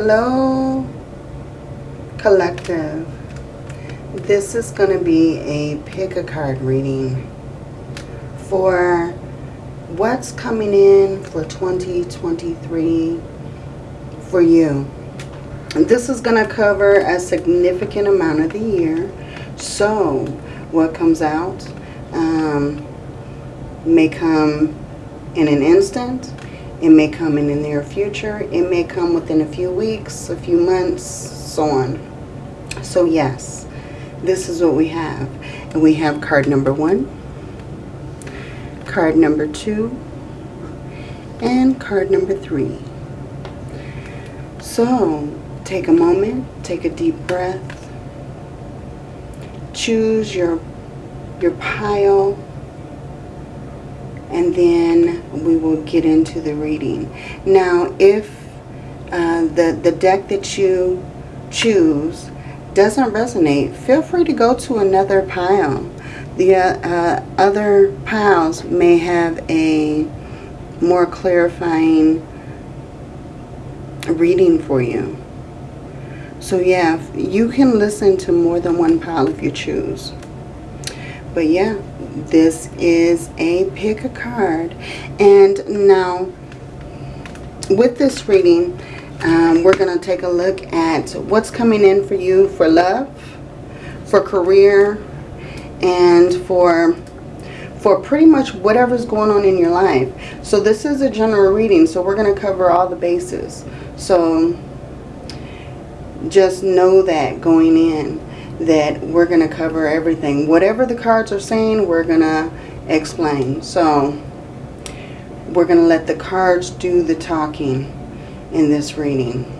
Hello, collective. This is going to be a pick a card reading for what's coming in for 2023 for you. And this is going to cover a significant amount of the year. So, what comes out um, may come in an instant it may come in the near future. It may come within a few weeks, a few months, so on. So yes, this is what we have. And we have card number one, card number two, and card number three. So take a moment, take a deep breath, choose your, your pile and then we will get into the reading. Now, if uh, the, the deck that you choose doesn't resonate, feel free to go to another pile. The uh, other piles may have a more clarifying reading for you. So yeah, you can listen to more than one pile if you choose. But yeah, this is a pick a card. And now, with this reading, um, we're going to take a look at what's coming in for you for love, for career, and for for pretty much whatever's going on in your life. So this is a general reading, so we're going to cover all the bases. So just know that going in that we're going to cover everything. Whatever the cards are saying, we're going to explain. So we're going to let the cards do the talking in this reading.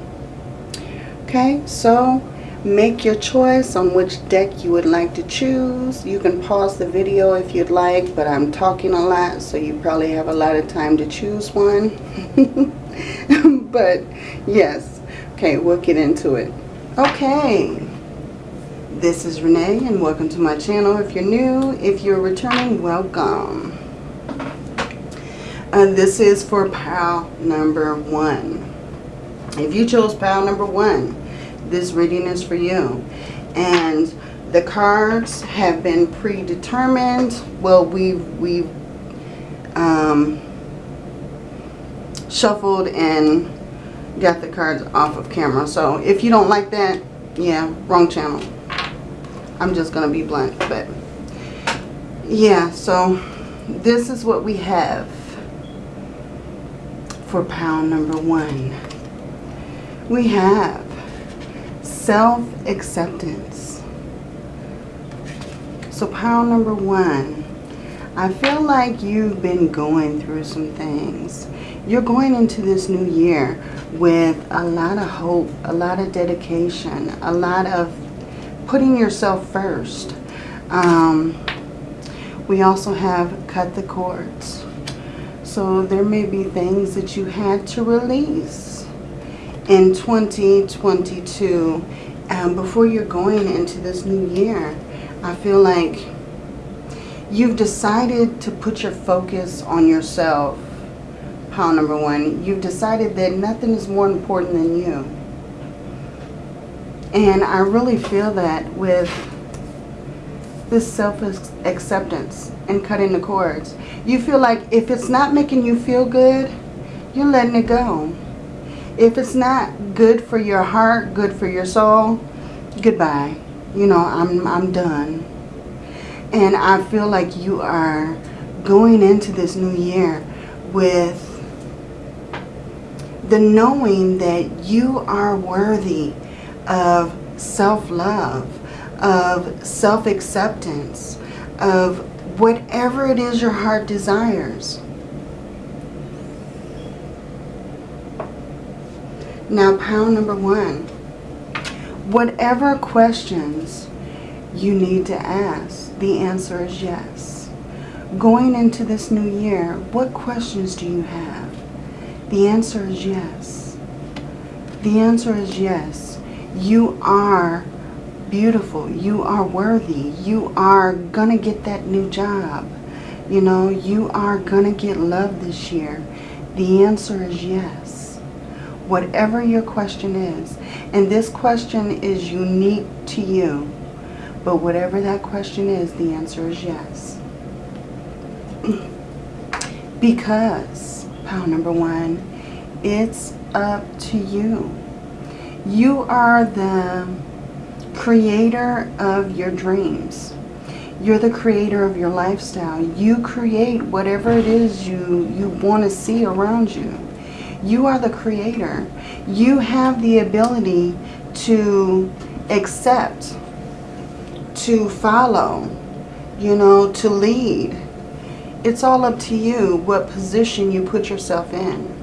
Okay, so make your choice on which deck you would like to choose. You can pause the video if you'd like, but I'm talking a lot, so you probably have a lot of time to choose one. but yes, okay, we'll get into it. Okay, this is Renee and welcome to my channel. If you're new, if you're returning, welcome. Uh, this is for pile number one. If you chose pile number one, this reading is for you. And the cards have been predetermined. Well, we've, we've um, shuffled and got the cards off of camera. So if you don't like that, yeah, wrong channel. I'm just going to be blunt. But yeah, so this is what we have for pound number one. We have self-acceptance. So pound number one, I feel like you've been going through some things. You're going into this new year with a lot of hope, a lot of dedication, a lot of putting yourself first. Um, we also have cut the cords. So there may be things that you had to release in 2022 um, before you're going into this new year. I feel like you've decided to put your focus on yourself. Pile number one, you've decided that nothing is more important than you. And I really feel that with this self-acceptance and cutting the cords. You feel like if it's not making you feel good, you're letting it go. If it's not good for your heart, good for your soul, goodbye. You know, I'm, I'm done. And I feel like you are going into this new year with the knowing that you are worthy of self-love, of self-acceptance, of whatever it is your heart desires. Now, pound number one. Whatever questions you need to ask, the answer is yes. Going into this new year, what questions do you have? The answer is yes. The answer is yes. You are beautiful. You are worthy. You are going to get that new job. You know, you are going to get love this year. The answer is yes. Whatever your question is. And this question is unique to you. But whatever that question is, the answer is yes. because, pile number one, it's up to you. You are the creator of your dreams. You're the creator of your lifestyle. You create whatever it is you, you want to see around you. You are the creator. You have the ability to accept, to follow, you know, to lead. It's all up to you what position you put yourself in.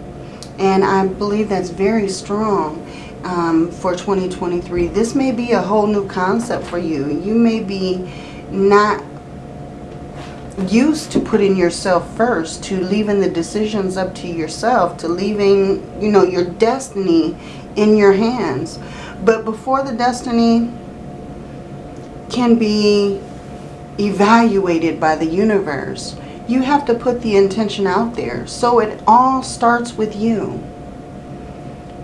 And I believe that's very strong um, for 2023. This may be a whole new concept for you. You may be not used to putting yourself first, to leaving the decisions up to yourself, to leaving, you know, your destiny in your hands. But before the destiny can be evaluated by the universe, you have to put the intention out there. So it all starts with you.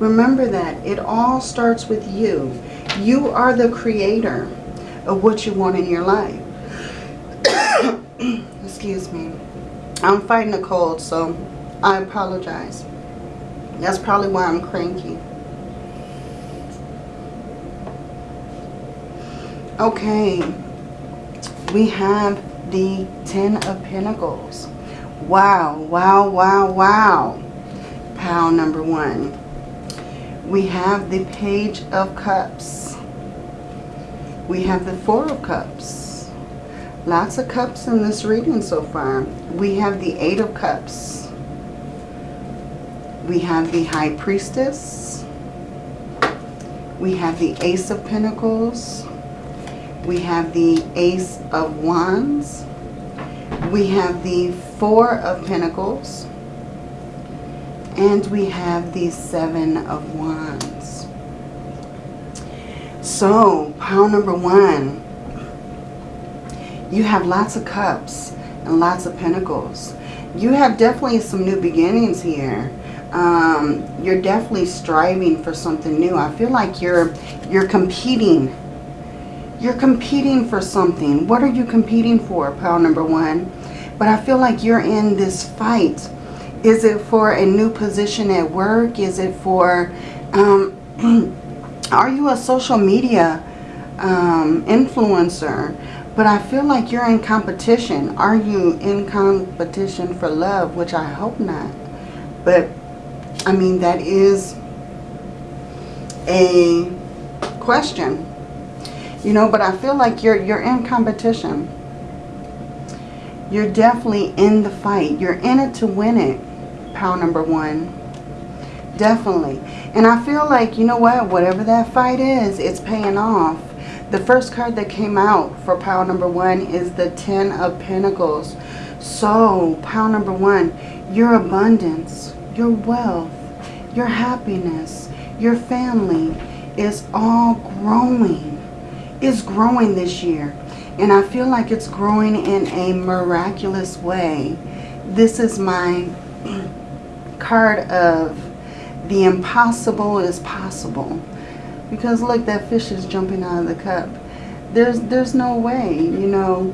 Remember that. It all starts with you. You are the creator of what you want in your life. Excuse me. I'm fighting a cold, so I apologize. That's probably why I'm cranky. Okay. We have the Ten of Pentacles. Wow, wow, wow, wow. Pile number one we have the Page of Cups. We have the Four of Cups. Lots of cups in this reading so far. We have the Eight of Cups. We have the High Priestess. We have the Ace of Pentacles. We have the Ace of Wands. We have the Four of Pentacles. And we have the Seven of Wands. So, pile number one. You have lots of cups and lots of pentacles. You have definitely some new beginnings here. Um, you're definitely striving for something new. I feel like you're you're competing. You're competing for something. What are you competing for, pile number one? But I feel like you're in this fight is it for a new position at work? Is it for, um, are you a social media um, influencer? But I feel like you're in competition. Are you in competition for love? Which I hope not. But, I mean, that is a question. You know, but I feel like you're you're in competition. You're definitely in the fight. You're in it to win it pile number one. Definitely. And I feel like, you know what, whatever that fight is, it's paying off. The first card that came out for pile number one is the Ten of Pentacles. So, pile number one, your abundance, your wealth, your happiness, your family is all growing. It's growing this year. And I feel like it's growing in a miraculous way. This is my card of the impossible is possible. Because look, that fish is jumping out of the cup. There's there's no way, you know,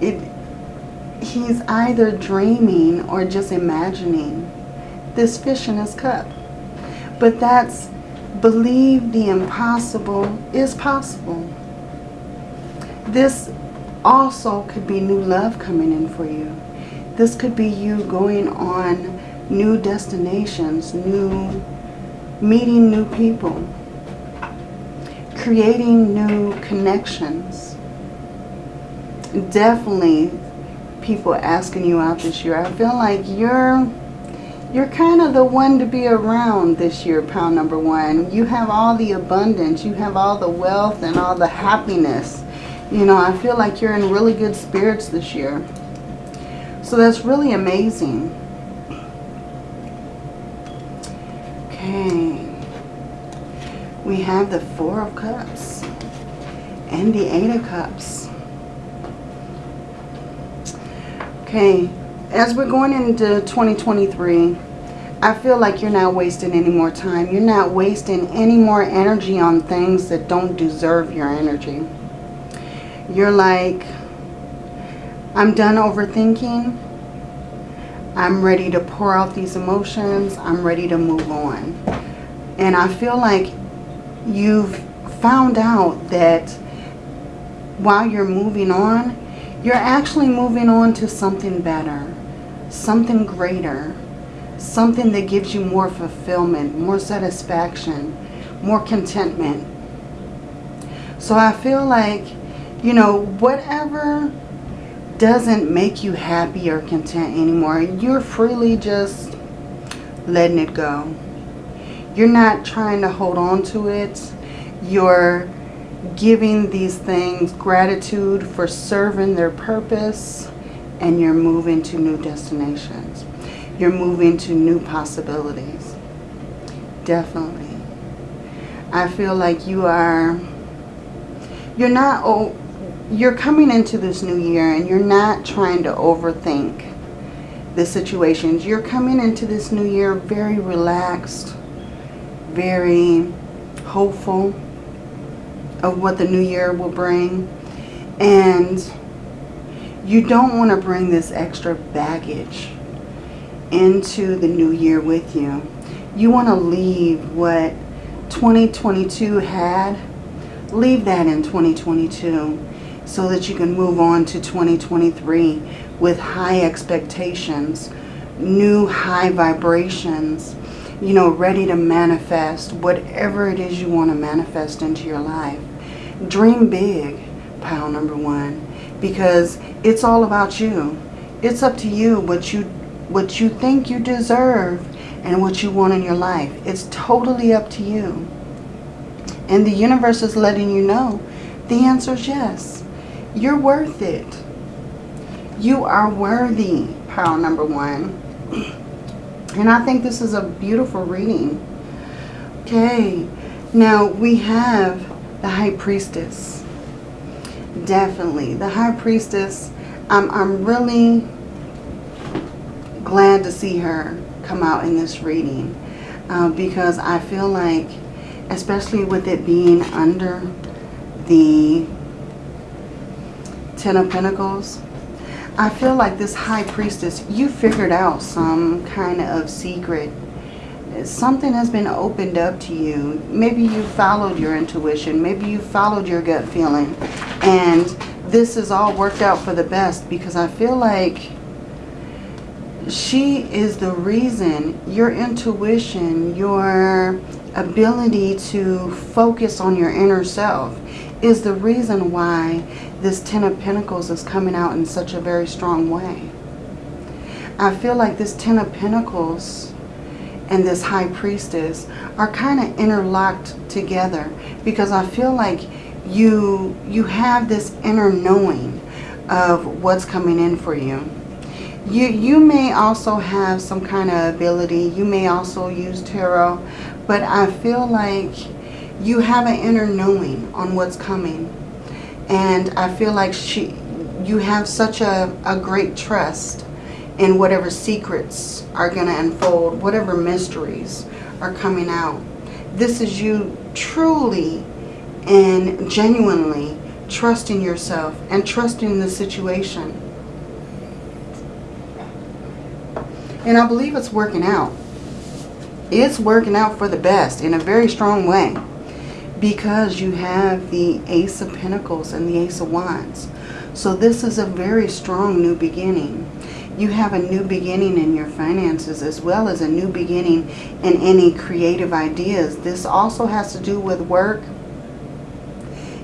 it he's either dreaming or just imagining this fish in his cup. But that's believe the impossible is possible. This also could be new love coming in for you. This could be you going on new destinations, new meeting new people, creating new connections. Definitely people asking you out this year. I feel like you're you're kind of the one to be around this year, pound number one. You have all the abundance. You have all the wealth and all the happiness. You know, I feel like you're in really good spirits this year. So that's really amazing. Okay. We have the Four of Cups and the Eight of Cups. Okay. As we're going into 2023, I feel like you're not wasting any more time. You're not wasting any more energy on things that don't deserve your energy. You're like, I'm done overthinking. I'm ready to pour out these emotions. I'm ready to move on. And I feel like you've found out that while you're moving on, you're actually moving on to something better, something greater, something that gives you more fulfillment, more satisfaction, more contentment. So I feel like, you know, whatever doesn't make you happy or content anymore, you're freely just letting it go. You're not trying to hold on to it. You're giving these things gratitude for serving their purpose and you're moving to new destinations. You're moving to new possibilities. Definitely. I feel like you are, you're not, oh, you're coming into this new year and you're not trying to overthink the situations. You're coming into this new year very relaxed, very hopeful of what the new year will bring. And you don't want to bring this extra baggage into the new year with you. You want to leave what 2022 had, leave that in 2022 so that you can move on to 2023 with high expectations, new high vibrations, you know, ready to manifest whatever it is you want to manifest into your life. Dream big, pile number one, because it's all about you. It's up to you what you what you think you deserve and what you want in your life. It's totally up to you. And the universe is letting you know the answer is yes. You're worth it. You are worthy, pile number one. And I think this is a beautiful reading. Okay, now we have the High Priestess. Definitely. The High Priestess, I'm, I'm really glad to see her come out in this reading. Uh, because I feel like, especially with it being under the Ten of Pentacles, I feel like this High Priestess, you figured out some kind of secret. Something has been opened up to you. Maybe you followed your intuition. Maybe you followed your gut feeling. And this is all worked out for the best because I feel like she is the reason your intuition, your ability to focus on your inner self is the reason why this Ten of Pentacles is coming out in such a very strong way. I feel like this Ten of Pentacles and this High Priestess are kind of interlocked together because I feel like you you have this inner knowing of what's coming in for you. You, you may also have some kind of ability. You may also use tarot. But I feel like you have an inner knowing on what's coming. And I feel like she, you have such a, a great trust in whatever secrets are going to unfold, whatever mysteries are coming out. This is you truly and genuinely trusting yourself and trusting the situation. And I believe it's working out. It's working out for the best in a very strong way because you have the Ace of Pentacles and the Ace of Wands. So this is a very strong new beginning. You have a new beginning in your finances as well as a new beginning in any creative ideas. This also has to do with work.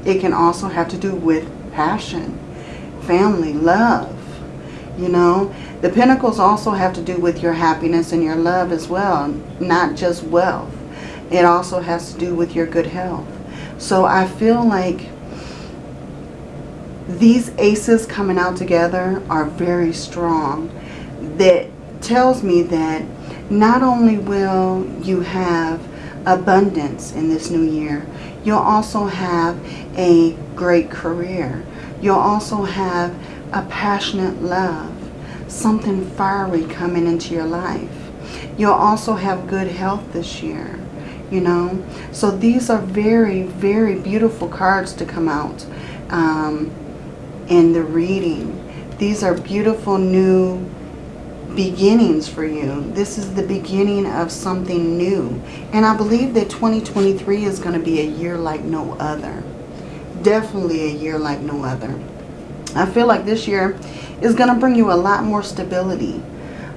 It can also have to do with passion, family, love. You know, the Pentacles also have to do with your happiness and your love as well, not just wealth. It also has to do with your good health. So I feel like these aces coming out together are very strong. That tells me that not only will you have abundance in this new year, you'll also have a great career. You'll also have a passionate love, something fiery coming into your life. You'll also have good health this year, you know. So these are very, very beautiful cards to come out um, in the reading. These are beautiful new beginnings for you. This is the beginning of something new. And I believe that 2023 is going to be a year like no other. Definitely a year like no other. I feel like this year is going to bring you a lot more stability,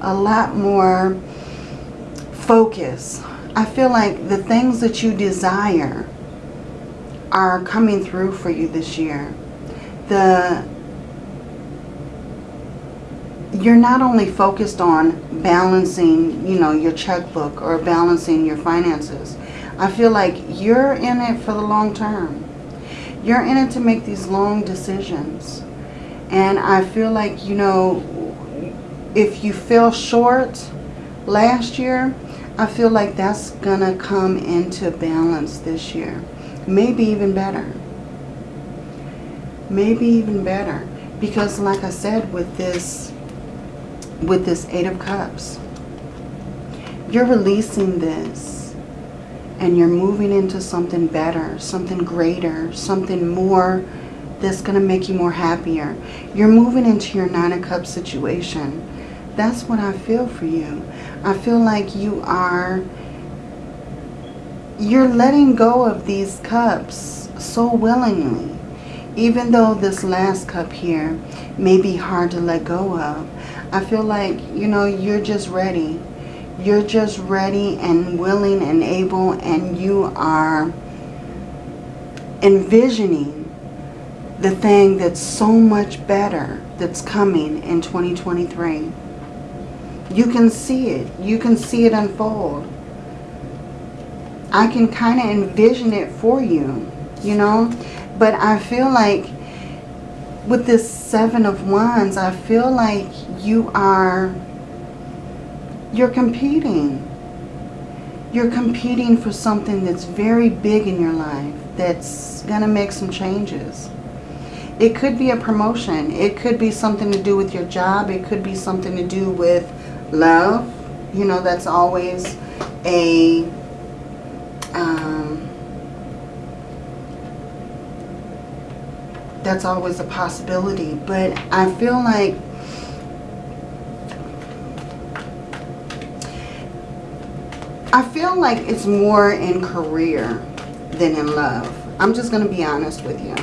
a lot more focus. I feel like the things that you desire are coming through for you this year. The you're not only focused on balancing, you know, your checkbook or balancing your finances. I feel like you're in it for the long term. You're in it to make these long decisions. And I feel like, you know, if you fell short last year, I feel like that's going to come into balance this year. Maybe even better. Maybe even better. Because like I said, with this, with this Eight of Cups, you're releasing this and you're moving into something better, something greater, something more that's going to make you more happier. You're moving into your Nine of Cups situation. That's what I feel for you. I feel like you are, you're letting go of these cups so willingly. Even though this last cup here may be hard to let go of. I feel like, you know, you're just ready. You're just ready and willing and able and you are envisioning the thing that's so much better that's coming in 2023. You can see it. You can see it unfold. I can kind of envision it for you, you know. But I feel like with this Seven of Wands, I feel like you are, you're competing. You're competing for something that's very big in your life that's going to make some changes. It could be a promotion. It could be something to do with your job. It could be something to do with love. You know, that's always a... Um, that's always a possibility. But I feel like I feel like it's more in career than in love. I'm just going to be honest with you.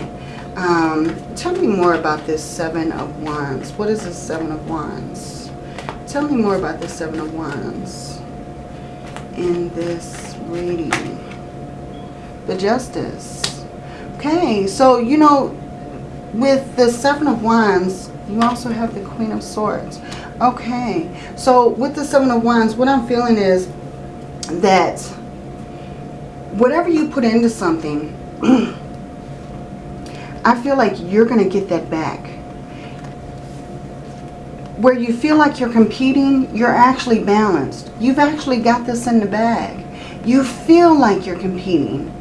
Um, tell me more about this Seven of Wands. What is this Seven of Wands? Tell me more about this Seven of Wands in this reading. The Justice. Okay, so, you know, with the Seven of Wands, you also have the Queen of Swords. Okay, so with the Seven of Wands, what I'm feeling is that whatever you put into something I feel like you're going to get that back. Where you feel like you're competing, you're actually balanced. You've actually got this in the bag. You feel like you're competing,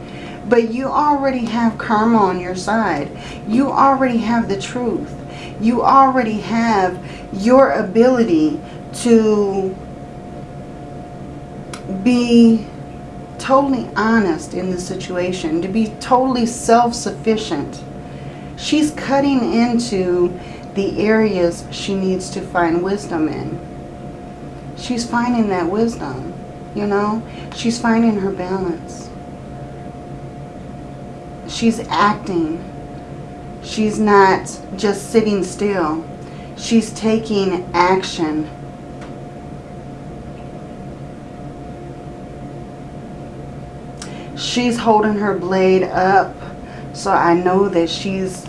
but you already have karma on your side. You already have the truth. You already have your ability to be totally honest in the situation, to be totally self-sufficient She's cutting into the areas she needs to find wisdom in. She's finding that wisdom, you know. She's finding her balance. She's acting. She's not just sitting still. She's taking action. She's holding her blade up so I know that she's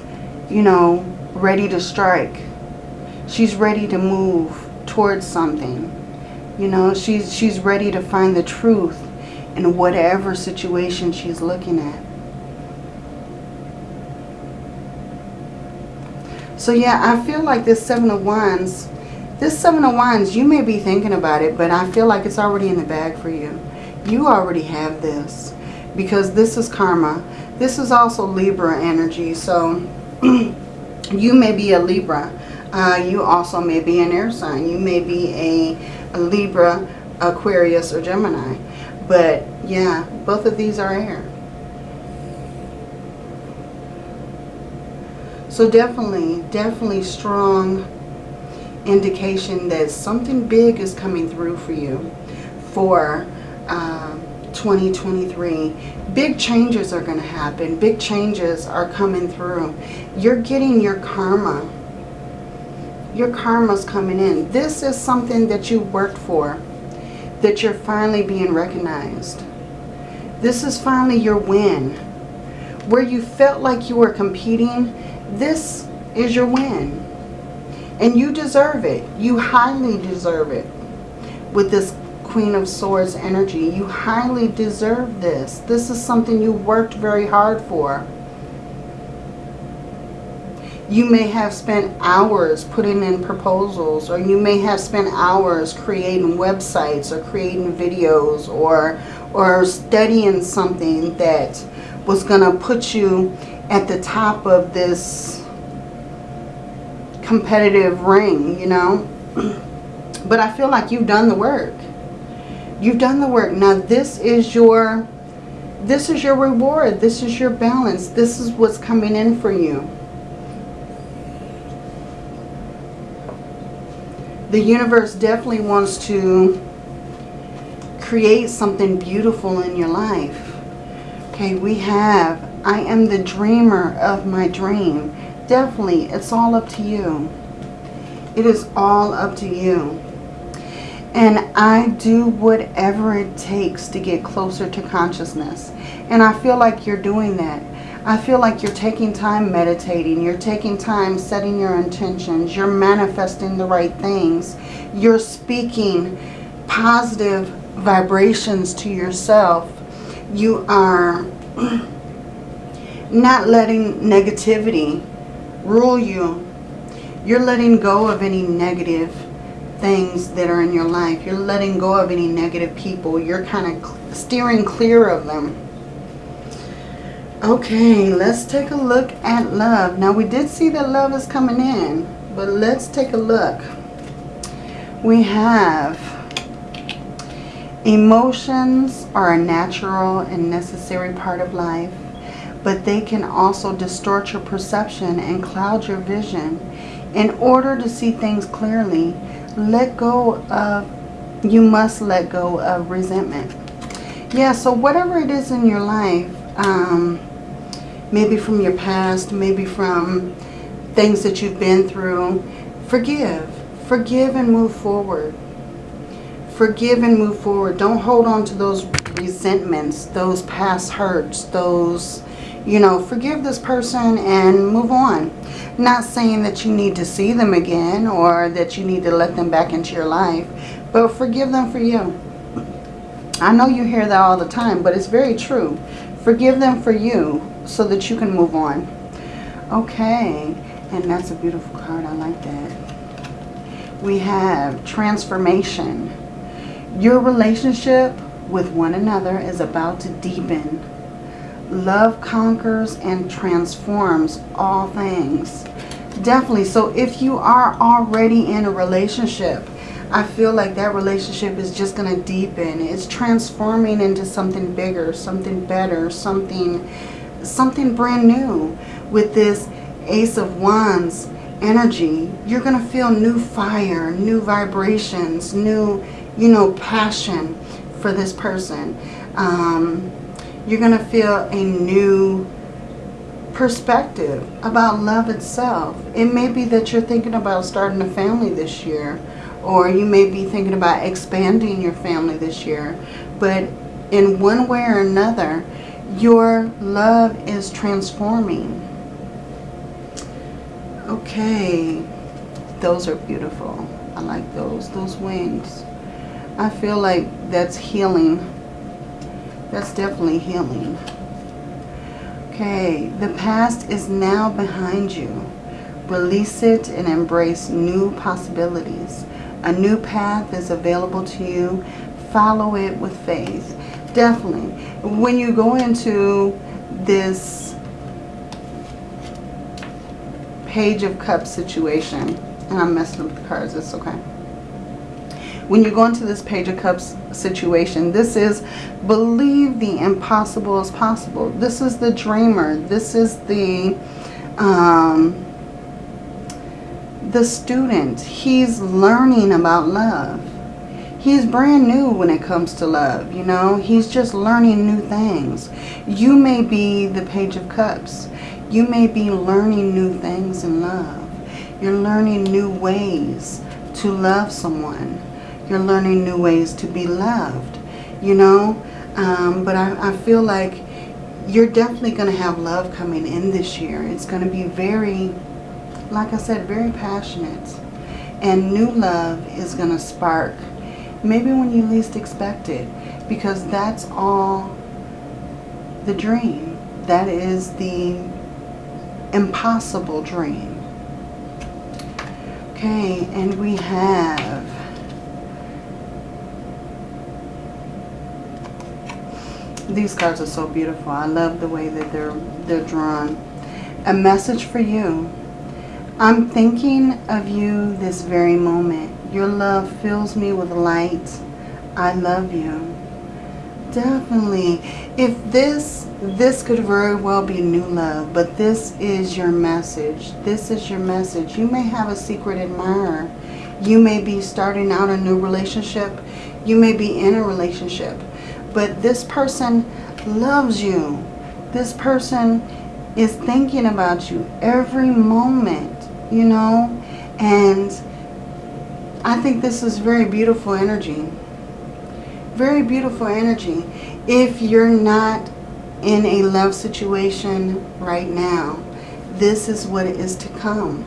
you know, ready to strike. She's ready to move towards something. You know, she's, she's ready to find the truth in whatever situation she's looking at. So yeah, I feel like this Seven of Wands, this Seven of Wands, you may be thinking about it, but I feel like it's already in the bag for you. You already have this because this is karma. This is also Libra energy. So you may be a Libra. Uh, you also may be an air sign. You may be a, a Libra, Aquarius or Gemini. But yeah, both of these are air. So definitely, definitely strong indication that something big is coming through for you for uh, 2023. Big changes are going to happen. Big changes are coming through. You're getting your karma. Your karma's coming in. This is something that you worked for. That you're finally being recognized. This is finally your win. Where you felt like you were competing, this is your win. And you deserve it. You highly deserve it. With this Queen of Swords energy. You highly deserve this. This is something you worked very hard for. You may have spent hours putting in proposals or you may have spent hours creating websites or creating videos or, or studying something that was going to put you at the top of this competitive ring, you know. But I feel like you've done the work. You've done the work. Now this is your this is your reward. This is your balance. This is what's coming in for you. The universe definitely wants to create something beautiful in your life. Okay, we have, I am the dreamer of my dream. Definitely, it's all up to you. It is all up to you. And I do whatever it takes to get closer to consciousness. And I feel like you're doing that. I feel like you're taking time meditating. You're taking time setting your intentions. You're manifesting the right things. You're speaking positive vibrations to yourself. You are not letting negativity rule you. You're letting go of any negative things that are in your life. You're letting go of any negative people. You're kind of steering clear of them. Okay, let's take a look at love. Now, we did see that love is coming in, but let's take a look. We have emotions are a natural and necessary part of life, but they can also distort your perception and cloud your vision. In order to see things clearly, let go of, you must let go of resentment. Yeah, so whatever it is in your life, um, maybe from your past, maybe from things that you've been through, forgive. Forgive and move forward. Forgive and move forward. Don't hold on to those resentments, those past hurts, those, you know, forgive this person and move on. Not saying that you need to see them again or that you need to let them back into your life, but forgive them for you. I know you hear that all the time, but it's very true. Forgive them for you so that you can move on. Okay, and that's a beautiful card. I like that. We have transformation. Your relationship with one another is about to deepen Love conquers and transforms all things. Definitely. So if you are already in a relationship, I feel like that relationship is just going to deepen. It's transforming into something bigger, something better, something, something brand new. With this Ace of Wands energy, you're going to feel new fire, new vibrations, new, you know, passion for this person. Um, you're going to feel a new perspective about love itself. It may be that you're thinking about starting a family this year or you may be thinking about expanding your family this year. But in one way or another, your love is transforming. Okay, those are beautiful. I like those, those wings. I feel like that's healing that's definitely healing. Okay, the past is now behind you. Release it and embrace new possibilities. A new path is available to you. Follow it with faith. Definitely. When you go into this page of cups situation, and I'm messing up the cards, it's okay. When you go into this Page of Cups situation, this is believe the impossible is possible. This is the dreamer. This is the um, the student. He's learning about love. He's brand new when it comes to love, you know. He's just learning new things. You may be the Page of Cups. You may be learning new things in love. You're learning new ways to love someone. You're learning new ways to be loved, you know. Um, but I, I feel like you're definitely going to have love coming in this year. It's going to be very, like I said, very passionate. And new love is going to spark maybe when you least expect it. Because that's all the dream. That is the impossible dream. Okay, and we have these cards are so beautiful. I love the way that they're they're drawn. A message for you. I'm thinking of you this very moment. Your love fills me with light. I love you. Definitely. If this, this could very well be new love, but this is your message. This is your message. You may have a secret admirer. You may be starting out a new relationship. You may be in a relationship. But this person loves you. This person is thinking about you every moment, you know, and I think this is very beautiful energy. Very beautiful energy. If you're not in a love situation right now, this is what is to come.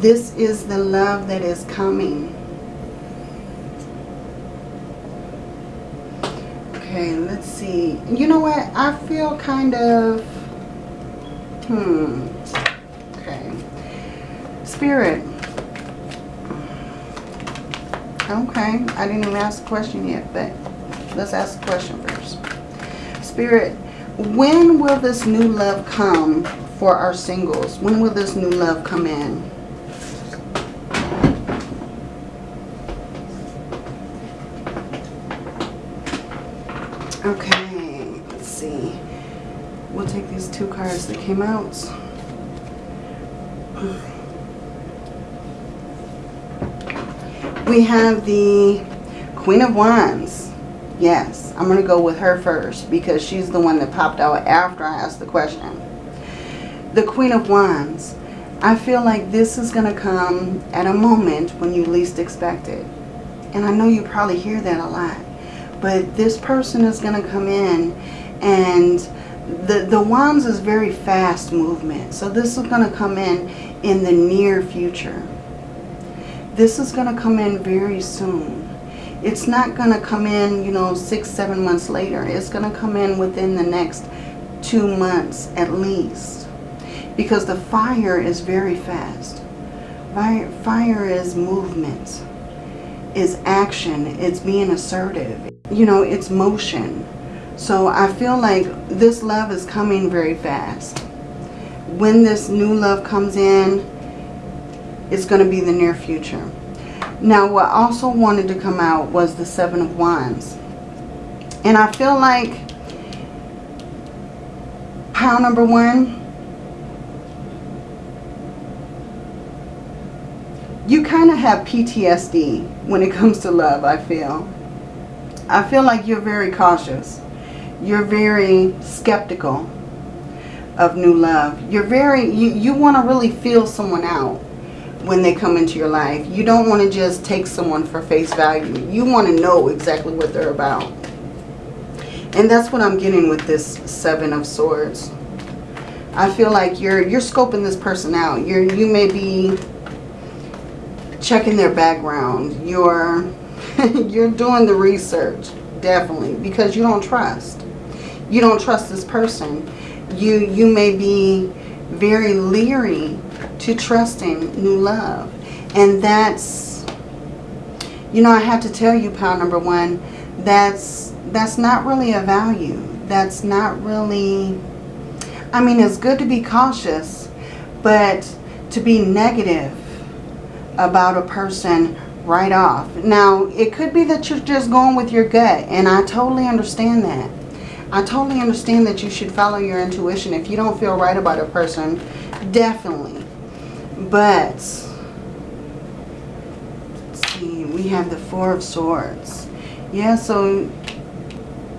This is the love that is coming. Okay, let's see. You know what? I feel kind of... Hmm. Okay. Spirit Okay, I didn't even ask the question yet, but let's ask the question first. Spirit, when will this new love come for our singles? When will this new love come in? Okay, let's see. We'll take cards that came out. we have the Queen of Wands. Yes, I'm going to go with her first because she's the one that popped out after I asked the question. The Queen of Wands. I feel like this is going to come at a moment when you least expect it. And I know you probably hear that a lot. But this person is going to come in and the, the Wands is very fast movement. So this is going to come in in the near future. This is going to come in very soon. It's not going to come in, you know, six, seven months later. It's going to come in within the next two months at least. Because the fire is very fast. Fire, fire is movement. Is action. It's being assertive. You know, it's motion. So I feel like this love is coming very fast. When this new love comes in, it's going to be the near future. Now, what also wanted to come out was the Seven of Wands. And I feel like pile number one, you kind of have PTSD when it comes to love, I feel. I feel like you're very cautious. You're very skeptical of new love. You're very, you, you want to really feel someone out when they come into your life. You don't want to just take someone for face value. You want to know exactly what they're about. And that's what I'm getting with this Seven of Swords. I feel like you're you're scoping this person out. You're you may be checking their background. You're you're doing the research, definitely, because you don't trust. You don't trust this person. You you may be very leery to trusting new love. And that's, you know, I have to tell you, pile number one, that's, that's not really a value. That's not really, I mean, it's good to be cautious, but to be negative about a person right off. Now, it could be that you're just going with your gut, and I totally understand that. I totally understand that you should follow your intuition. If you don't feel right about a person, definitely. But, see, we have the Four of Swords. Yeah, so,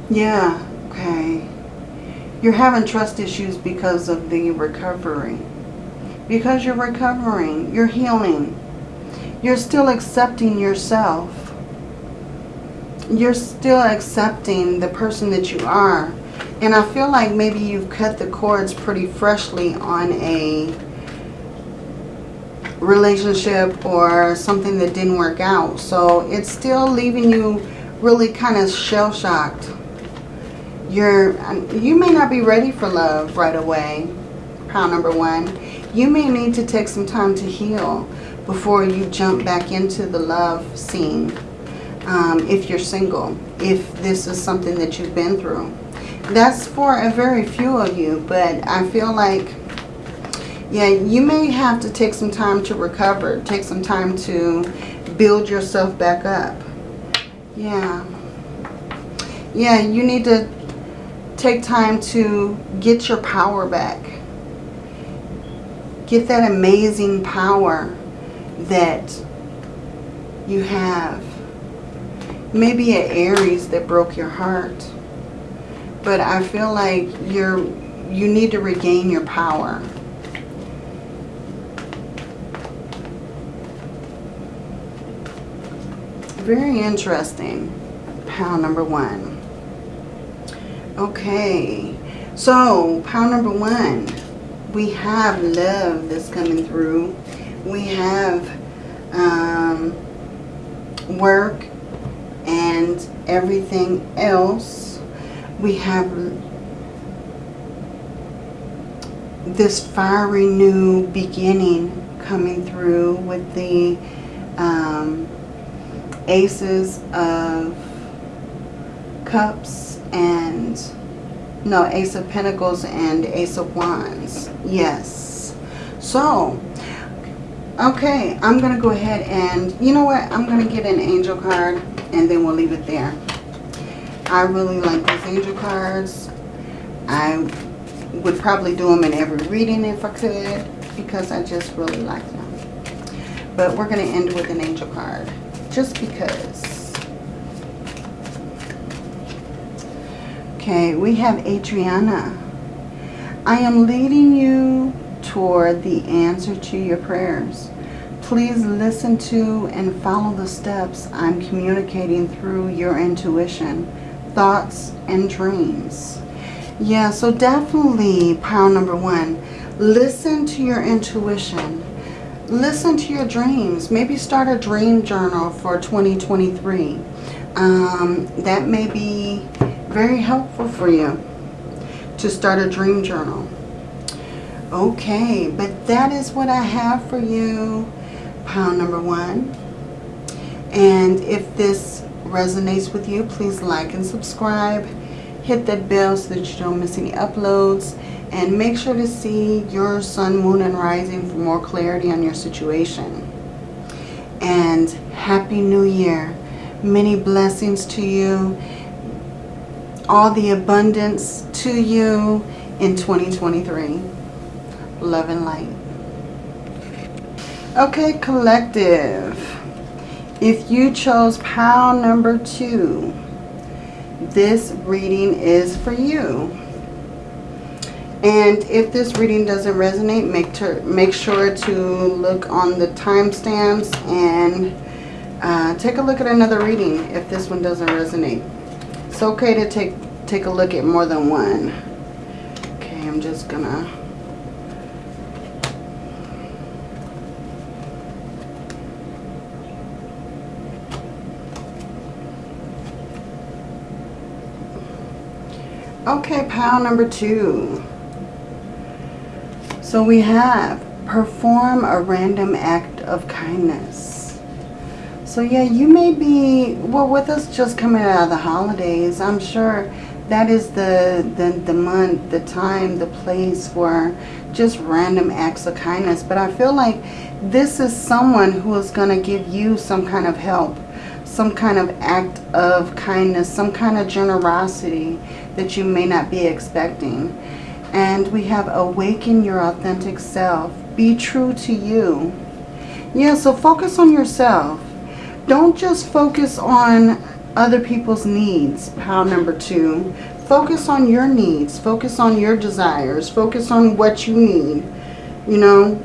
yeah, okay. You're having trust issues because of the recovery. Because you're recovering. You're healing. You're still accepting yourself. You're still accepting the person that you are. And I feel like maybe you've cut the cords pretty freshly on a relationship or something that didn't work out. So it's still leaving you really kind of shell-shocked. You're, um, you may not be ready for love right away, pile number one. You may need to take some time to heal before you jump back into the love scene. Um, if you're single, if this is something that you've been through. That's for a very few of you, but I feel like, yeah, you may have to take some time to recover, take some time to build yourself back up. Yeah. Yeah, you need to take time to get your power back. Get that amazing power that you have. Maybe an Aries that broke your heart. But I feel like you're you need to regain your power. Very interesting. Pound number one. Okay. So, pound number one. We have love that's coming through we have um, work and everything else. We have this fiery new beginning coming through with the um, aces of cups and no ace of pentacles and ace of wands yes so Okay, I'm going to go ahead and, you know what, I'm going to get an angel card and then we'll leave it there. I really like these angel cards. I would probably do them in every reading if I could because I just really like them. But we're going to end with an angel card just because. Okay, we have Adriana. I am leading you toward the answer to your prayers. Please listen to and follow the steps I'm communicating through your intuition, thoughts, and dreams. Yeah, so definitely pile number one, listen to your intuition. Listen to your dreams. Maybe start a dream journal for 2023. Um, that may be very helpful for you to start a dream journal. Okay, but that is what I have for you, pound number one. And if this resonates with you, please like and subscribe. Hit that bell so that you don't miss any uploads. And make sure to see your sun, moon, and rising for more clarity on your situation. And Happy New Year. Many blessings to you. All the abundance to you in 2023 love and light. Okay, collective. If you chose pile number two, this reading is for you. And if this reading doesn't resonate, make, make sure to look on the timestamps and uh, take a look at another reading if this one doesn't resonate. It's okay to take, take a look at more than one. Okay, I'm just going to Okay, pile number two. So we have perform a random act of kindness. So yeah, you may be, well with us just coming out of the holidays, I'm sure that is the, the, the month, the time, the place for just random acts of kindness. But I feel like this is someone who is going to give you some kind of help, some kind of act of kindness, some kind of generosity that you may not be expecting. And we have awaken your authentic self. Be true to you. Yeah, so focus on yourself. Don't just focus on other people's needs, pile number two. Focus on your needs. Focus on your desires. Focus on what you need. You know,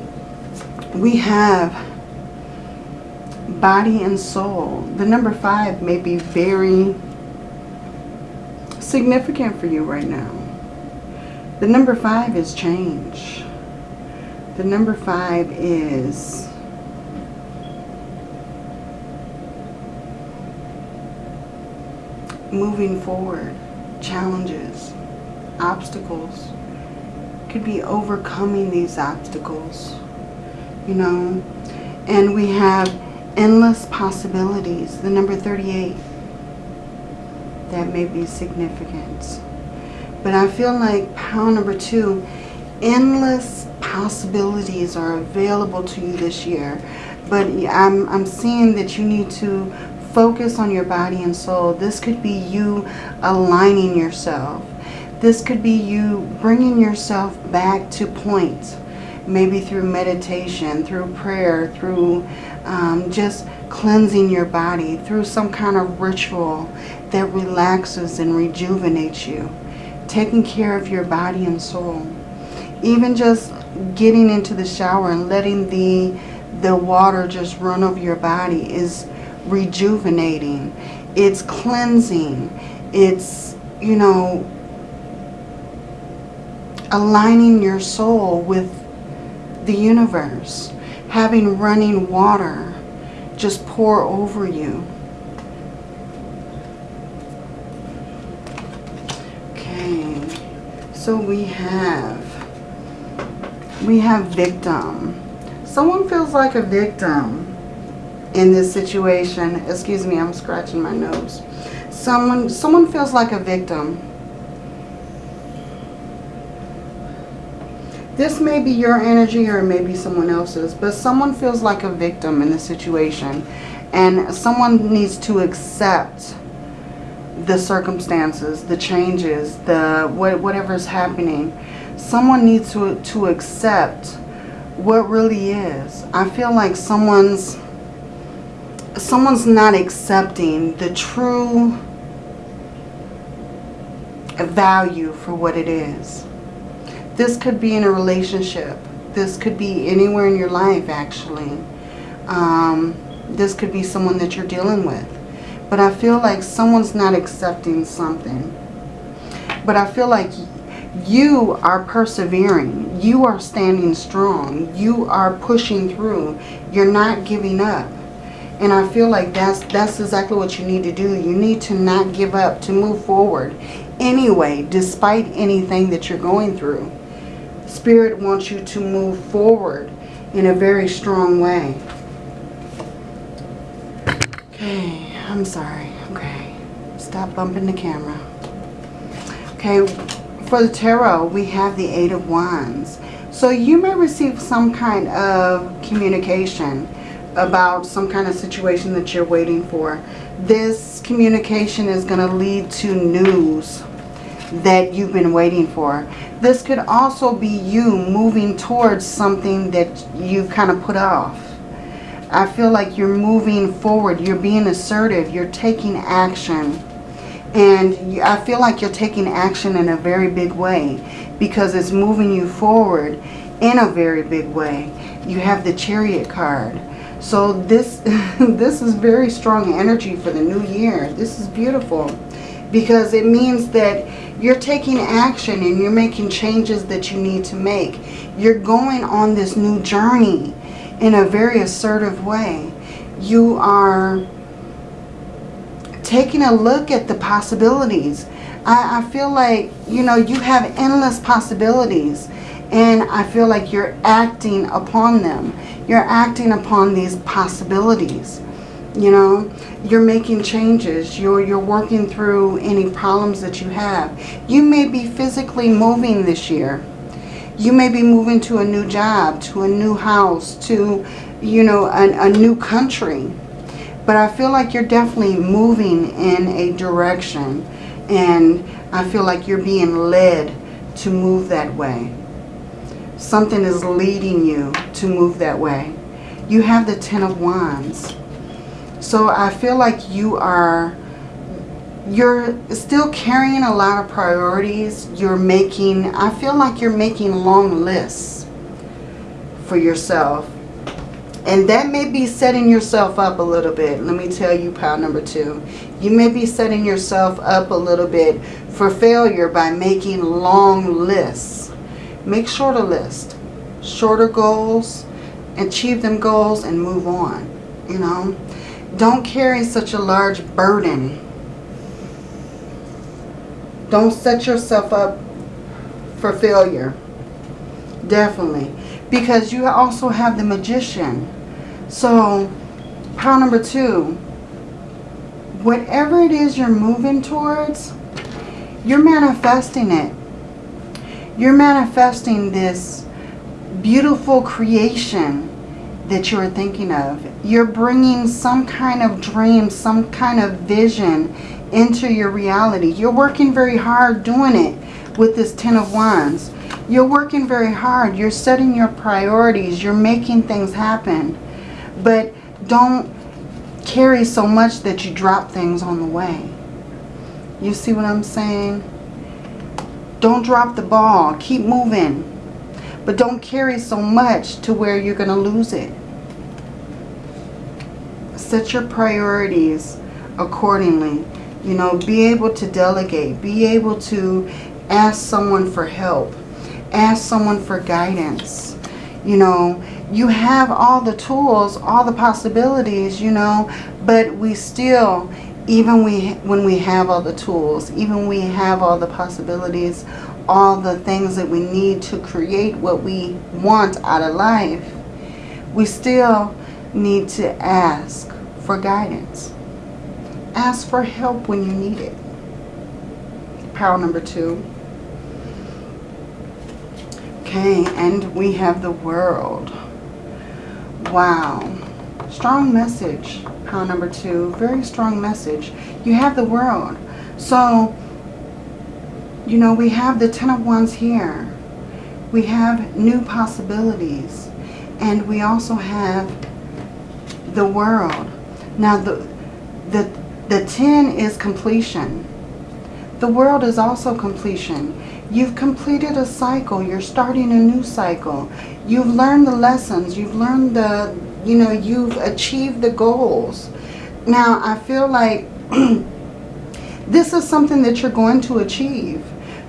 we have body and soul. The number five may be very significant for you right now. The number five is change. The number five is moving forward, challenges, obstacles. Could be overcoming these obstacles, you know. And we have endless possibilities. The number 38. That may be significant. But I feel like power number two, endless possibilities are available to you this year. But I'm, I'm seeing that you need to focus on your body and soul. This could be you aligning yourself. This could be you bringing yourself back to point. Maybe through meditation, through prayer, through um, just cleansing your body, through some kind of ritual that relaxes and rejuvenates you. Taking care of your body and soul. Even just getting into the shower and letting the the water just run over your body is rejuvenating. It's cleansing. It's, you know, aligning your soul with the universe. Having running water just pour over you. Okay, so we have, we have victim. Someone feels like a victim in this situation. Excuse me, I'm scratching my nose. Someone, someone feels like a victim. This may be your energy or it may be someone else's, but someone feels like a victim in the situation. And someone needs to accept the circumstances, the changes, the what, whatever's happening. Someone needs to, to accept what really is. I feel like someone's someone's not accepting the true value for what it is. This could be in a relationship. This could be anywhere in your life, actually. Um, this could be someone that you're dealing with. But I feel like someone's not accepting something. But I feel like you are persevering. You are standing strong. You are pushing through. You're not giving up. And I feel like that's that's exactly what you need to do. You need to not give up, to move forward. Anyway, despite anything that you're going through. Spirit wants you to move forward in a very strong way. Okay, I'm sorry. Okay, stop bumping the camera. Okay, for the tarot, we have the Eight of Wands. So you may receive some kind of communication about some kind of situation that you're waiting for. This communication is going to lead to news that you've been waiting for. This could also be you moving towards something that you've kind of put off. I feel like you're moving forward. You're being assertive. You're taking action. And I feel like you're taking action in a very big way because it's moving you forward in a very big way. You have the chariot card. So this, this is very strong energy for the new year. This is beautiful because it means that you're taking action and you're making changes that you need to make. You're going on this new journey in a very assertive way. You are taking a look at the possibilities. I, I feel like, you know, you have endless possibilities and I feel like you're acting upon them. You're acting upon these possibilities. You know, you're making changes. You're, you're working through any problems that you have. You may be physically moving this year. You may be moving to a new job, to a new house, to, you know, a, a new country. But I feel like you're definitely moving in a direction. And I feel like you're being led to move that way. Something is leading you to move that way. You have the Ten of Wands. So I feel like you are, you're still carrying a lot of priorities. You're making, I feel like you're making long lists for yourself. And that may be setting yourself up a little bit. Let me tell you, pile number two. You may be setting yourself up a little bit for failure by making long lists. Make shorter lists. Shorter goals. Achieve them goals and move on. You know. Don't carry such a large burden. Don't set yourself up for failure. Definitely. Because you also have the magician. So, pile number two. Whatever it is you're moving towards, you're manifesting it. You're manifesting this beautiful creation that you're thinking of. You're bringing some kind of dream, some kind of vision into your reality. You're working very hard doing it with this Ten of Wands. You're working very hard. You're setting your priorities. You're making things happen. But don't carry so much that you drop things on the way. You see what I'm saying? Don't drop the ball. Keep moving. But don't carry so much to where you're going to lose it set your priorities accordingly. You know, be able to delegate. Be able to ask someone for help. Ask someone for guidance. You know, you have all the tools, all the possibilities, you know, but we still, even we when we have all the tools, even we have all the possibilities, all the things that we need to create what we want out of life, we still need to ask for guidance. Ask for help when you need it. Power number two. Okay, and we have the world. Wow. Strong message, power number two. Very strong message. You have the world. So, you know, we have the Ten of Wands here. We have new possibilities. And we also have the world. Now, the, the, the 10 is completion. The world is also completion. You've completed a cycle. You're starting a new cycle. You've learned the lessons. You've learned the, you know, you've achieved the goals. Now, I feel like this is something that you're going to achieve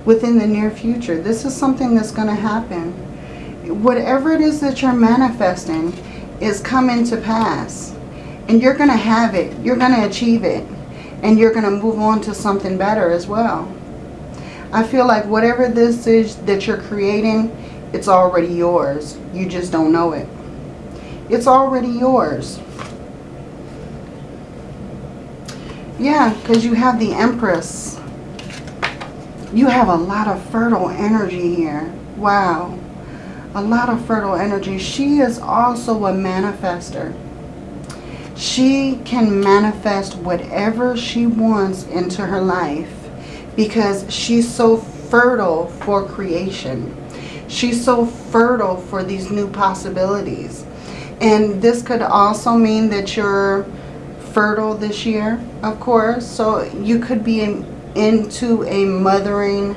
within the near future. This is something that's going to happen. Whatever it is that you're manifesting is coming to pass. And you're going to have it. You're going to achieve it. And you're going to move on to something better as well. I feel like whatever this is that you're creating, it's already yours. You just don't know it. It's already yours. Yeah, because you have the Empress. You have a lot of fertile energy here. Wow. A lot of fertile energy. She is also a manifester she can manifest whatever she wants into her life because she's so fertile for creation. She's so fertile for these new possibilities. And this could also mean that you're fertile this year, of course. So you could be in, into a mothering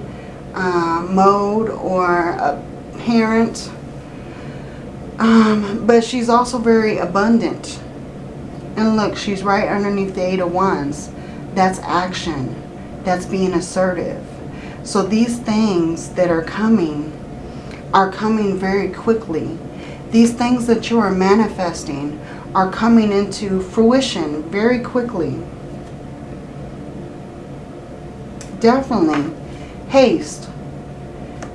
uh, mode or a parent. Um, but she's also very abundant and look, she's right underneath the Eight of Wands. That's action. That's being assertive. So these things that are coming are coming very quickly. These things that you are manifesting are coming into fruition very quickly. Definitely. Haste.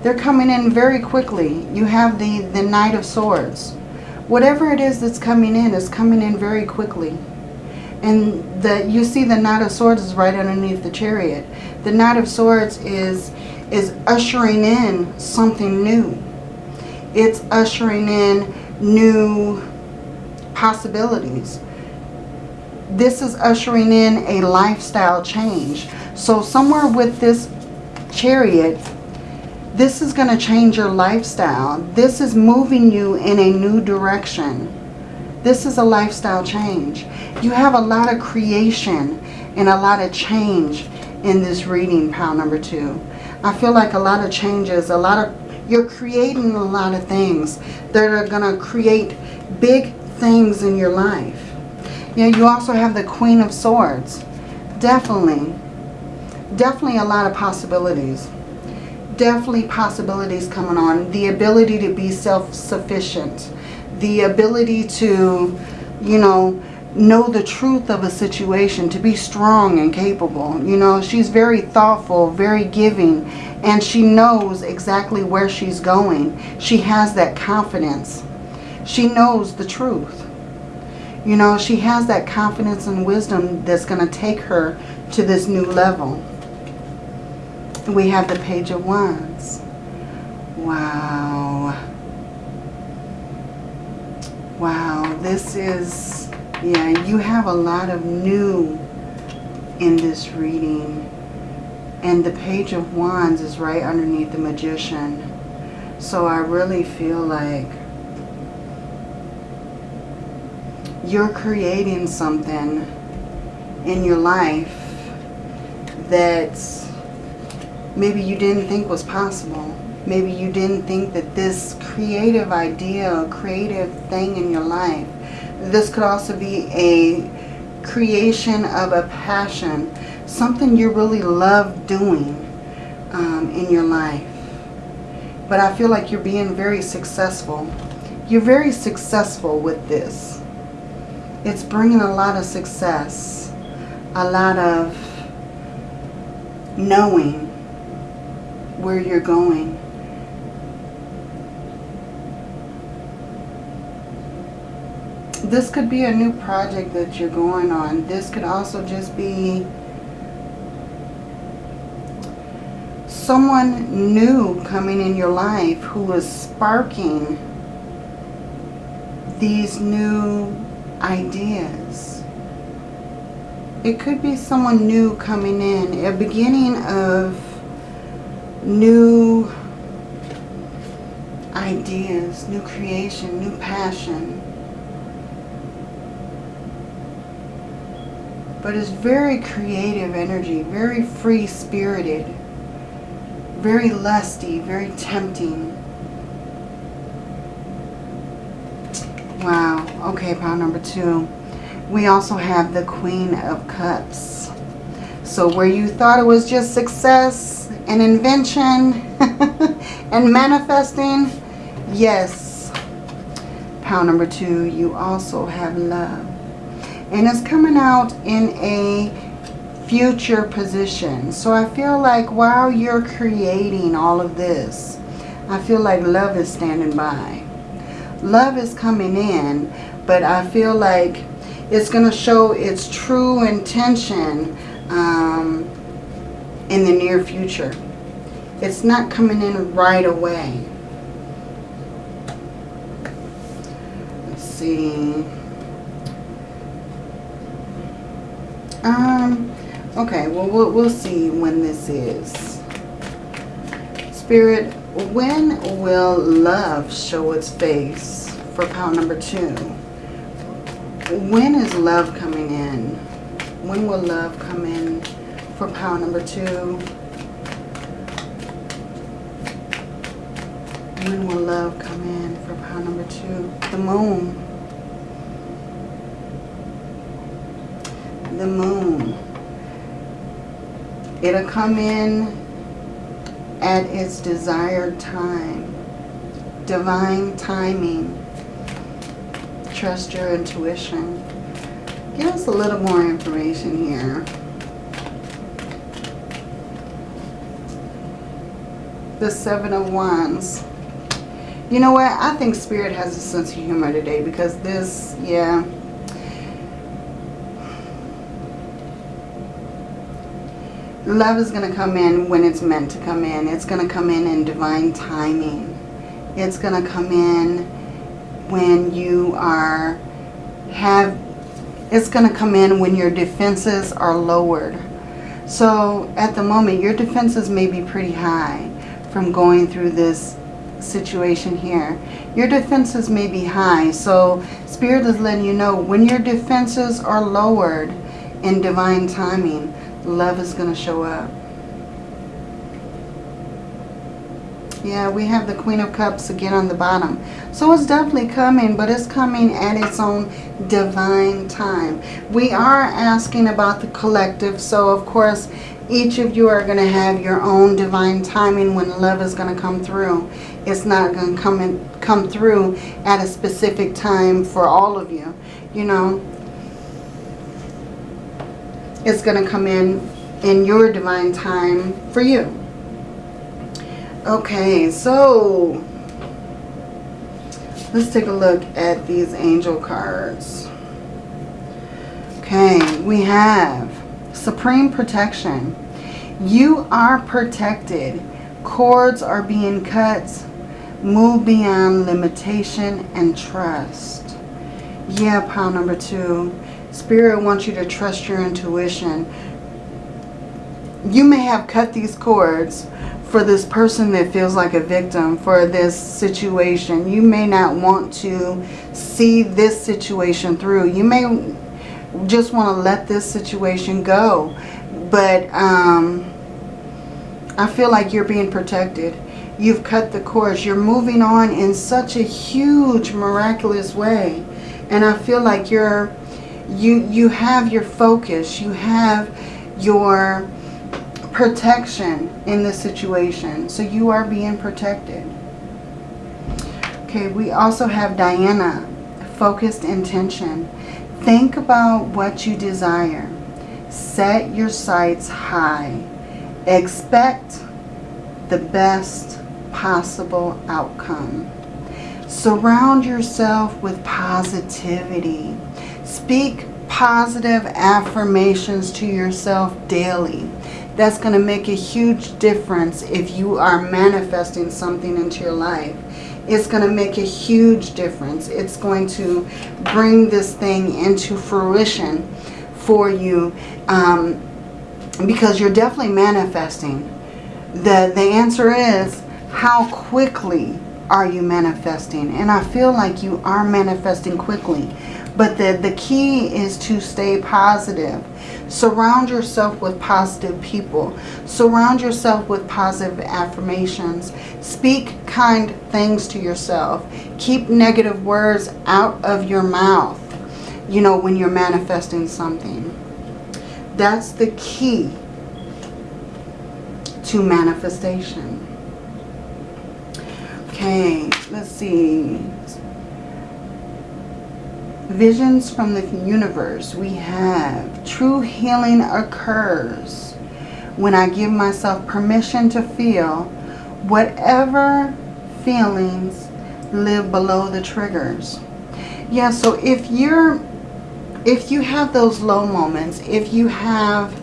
They're coming in very quickly. You have the, the Knight of Swords. Whatever it is that's coming in is coming in very quickly. And the you see the Knight of Swords is right underneath the Chariot. The Knight of Swords is is ushering in something new. It's ushering in new possibilities. This is ushering in a lifestyle change. So somewhere with this chariot, this is going to change your lifestyle. This is moving you in a new direction. This is a lifestyle change. You have a lot of creation and a lot of change in this reading, pile number two. I feel like a lot of changes, a lot of, you're creating a lot of things that are going to create big things in your life. You know, you also have the Queen of Swords. Definitely. Definitely a lot of possibilities. Definitely possibilities coming on. The ability to be self-sufficient. The ability to, you know, know the truth of a situation, to be strong and capable. You know, she's very thoughtful, very giving, and she knows exactly where she's going. She has that confidence. She knows the truth. You know, she has that confidence and wisdom that's going to take her to this new level. We have the Page of Wands. Wow. Wow, this is, yeah, you have a lot of new in this reading. And the Page of Wands is right underneath the Magician. So I really feel like you're creating something in your life that maybe you didn't think was possible. Maybe you didn't think that this creative idea, creative thing in your life, this could also be a creation of a passion, something you really love doing um, in your life. But I feel like you're being very successful. You're very successful with this it's bringing a lot of success, a lot of knowing where you're going. This could be a new project that you're going on. This could also just be someone new coming in your life who is sparking these new ideas. It could be someone new coming in, a beginning of new ideas, new creation, new passion. But it's very creative energy, very free-spirited, very lusty, very tempting. Wow. Okay, pile number two. We also have the Queen of Cups. So where you thought it was just success and invention and manifesting, yes. Pile number two, you also have love. And it's coming out in a future position. So I feel like while you're creating all of this, I feel like love is standing by love is coming in, but I feel like it's going to show its true intention um, in the near future. It's not coming in right away. Let's see. Um, okay, well, we'll, we'll see when this is. Spirit, when will love show its face for pile number two? When is love coming in? When will love come in for pile number two? When will love come in for pile number two? The moon. The moon. It'll come in at its desired time. Divine timing. Trust your intuition. Give us a little more information here. the Seven of Wands. You know what? I think Spirit has a sense of humor today because this, yeah. Love is going to come in when it's meant to come in. It's going to come in in divine timing. It's going to come in when you are have it's going to come in when your defenses are lowered. So at the moment, your defenses may be pretty high from going through this situation here. Your defenses may be high. So Spirit is letting you know when your defenses are lowered in divine timing, love is going to show up. Yeah, we have the Queen of Cups again on the bottom. So it's definitely coming, but it's coming at its own divine time. We are asking about the collective. So, of course, each of you are going to have your own divine timing when love is going to come through. It's not going to come, in, come through at a specific time for all of you. You know, it's going to come in in your divine time for you. Okay, so let's take a look at these angel cards. Okay, we have Supreme Protection. You are protected. Cords are being cut. Move beyond limitation and trust. Yeah, pile number two. Spirit wants you to trust your intuition. You may have cut these cords for this person that feels like a victim for this situation. You may not want to see this situation through. You may just want to let this situation go. But um, I feel like you're being protected. You've cut the cords. You're moving on in such a huge, miraculous way. And I feel like you're, you, you have your focus. You have your protection in the situation. So you are being protected. Okay, we also have Diana, focused intention. Think about what you desire. Set your sights high. Expect the best possible outcome. Surround yourself with positivity. Speak positive affirmations to yourself daily that's going to make a huge difference if you are manifesting something into your life. It's going to make a huge difference. It's going to bring this thing into fruition for you um, because you're definitely manifesting. The, the answer is how quickly are you manifesting? And I feel like you are manifesting quickly. But the, the key is to stay positive. Surround yourself with positive people. Surround yourself with positive affirmations. Speak kind things to yourself. Keep negative words out of your mouth, you know, when you're manifesting something. That's the key to manifestation. Okay, let's see. Visions from the universe. We have true healing occurs when I give myself permission to feel whatever feelings live below the triggers. Yeah, so if you're if you have those low moments, if you have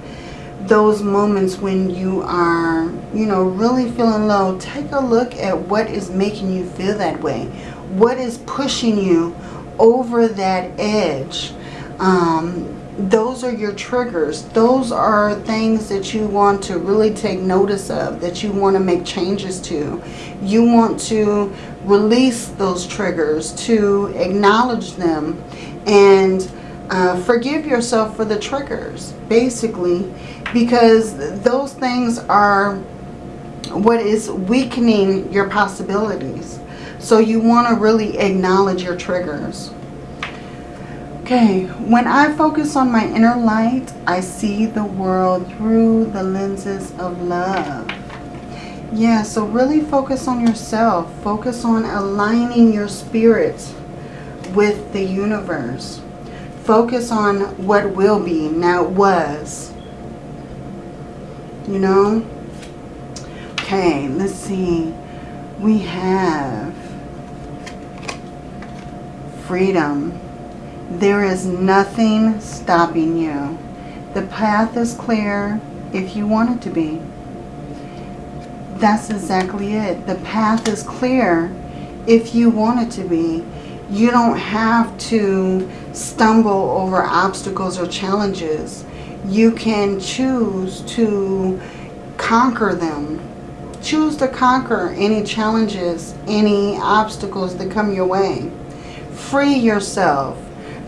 those moments when you are, you know, really feeling low, take a look at what is making you feel that way. What is pushing you over that edge. Um, those are your triggers. Those are things that you want to really take notice of, that you want to make changes to. You want to release those triggers, to acknowledge them, and uh, forgive yourself for the triggers, basically, because those things are what is weakening your possibilities. So you want to really acknowledge your triggers. Okay, when I focus on my inner light, I see the world through the lenses of love. Yeah, so really focus on yourself. Focus on aligning your spirit with the universe. Focus on what will be, now was. You know? Okay, let's see. We have freedom. There is nothing stopping you. The path is clear. if you want it to be. That's exactly it. The path is clear if you want it to be. You don't have to stumble over obstacles or challenges. You can choose to conquer them. Choose to conquer any challenges, any obstacles that come your way. Free yourself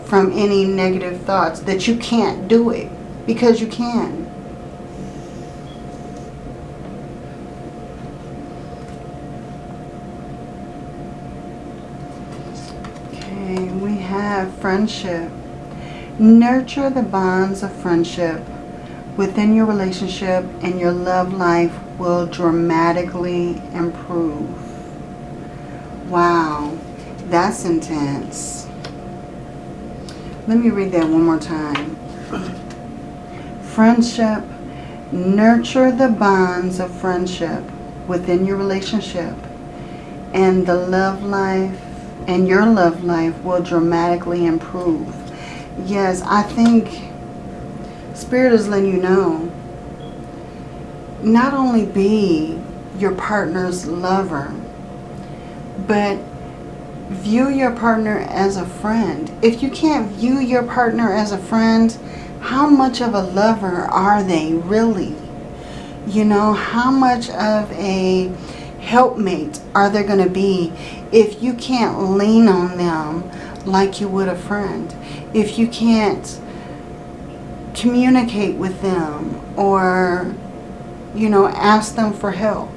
from any negative thoughts that you can't do it because you can. Okay, we have friendship. Nurture the bonds of friendship within your relationship and your love life will dramatically improve. Wow, that's intense. Let me read that one more time. Friendship. Nurture the bonds of friendship within your relationship and the love life and your love life will dramatically improve. Yes, I think Spirit is letting you know not only be your partner's lover, but view your partner as a friend. If you can't view your partner as a friend, how much of a lover are they really? You know, how much of a helpmate are they going to be if you can't lean on them like you would a friend? If you can't communicate with them or, you know, ask them for help.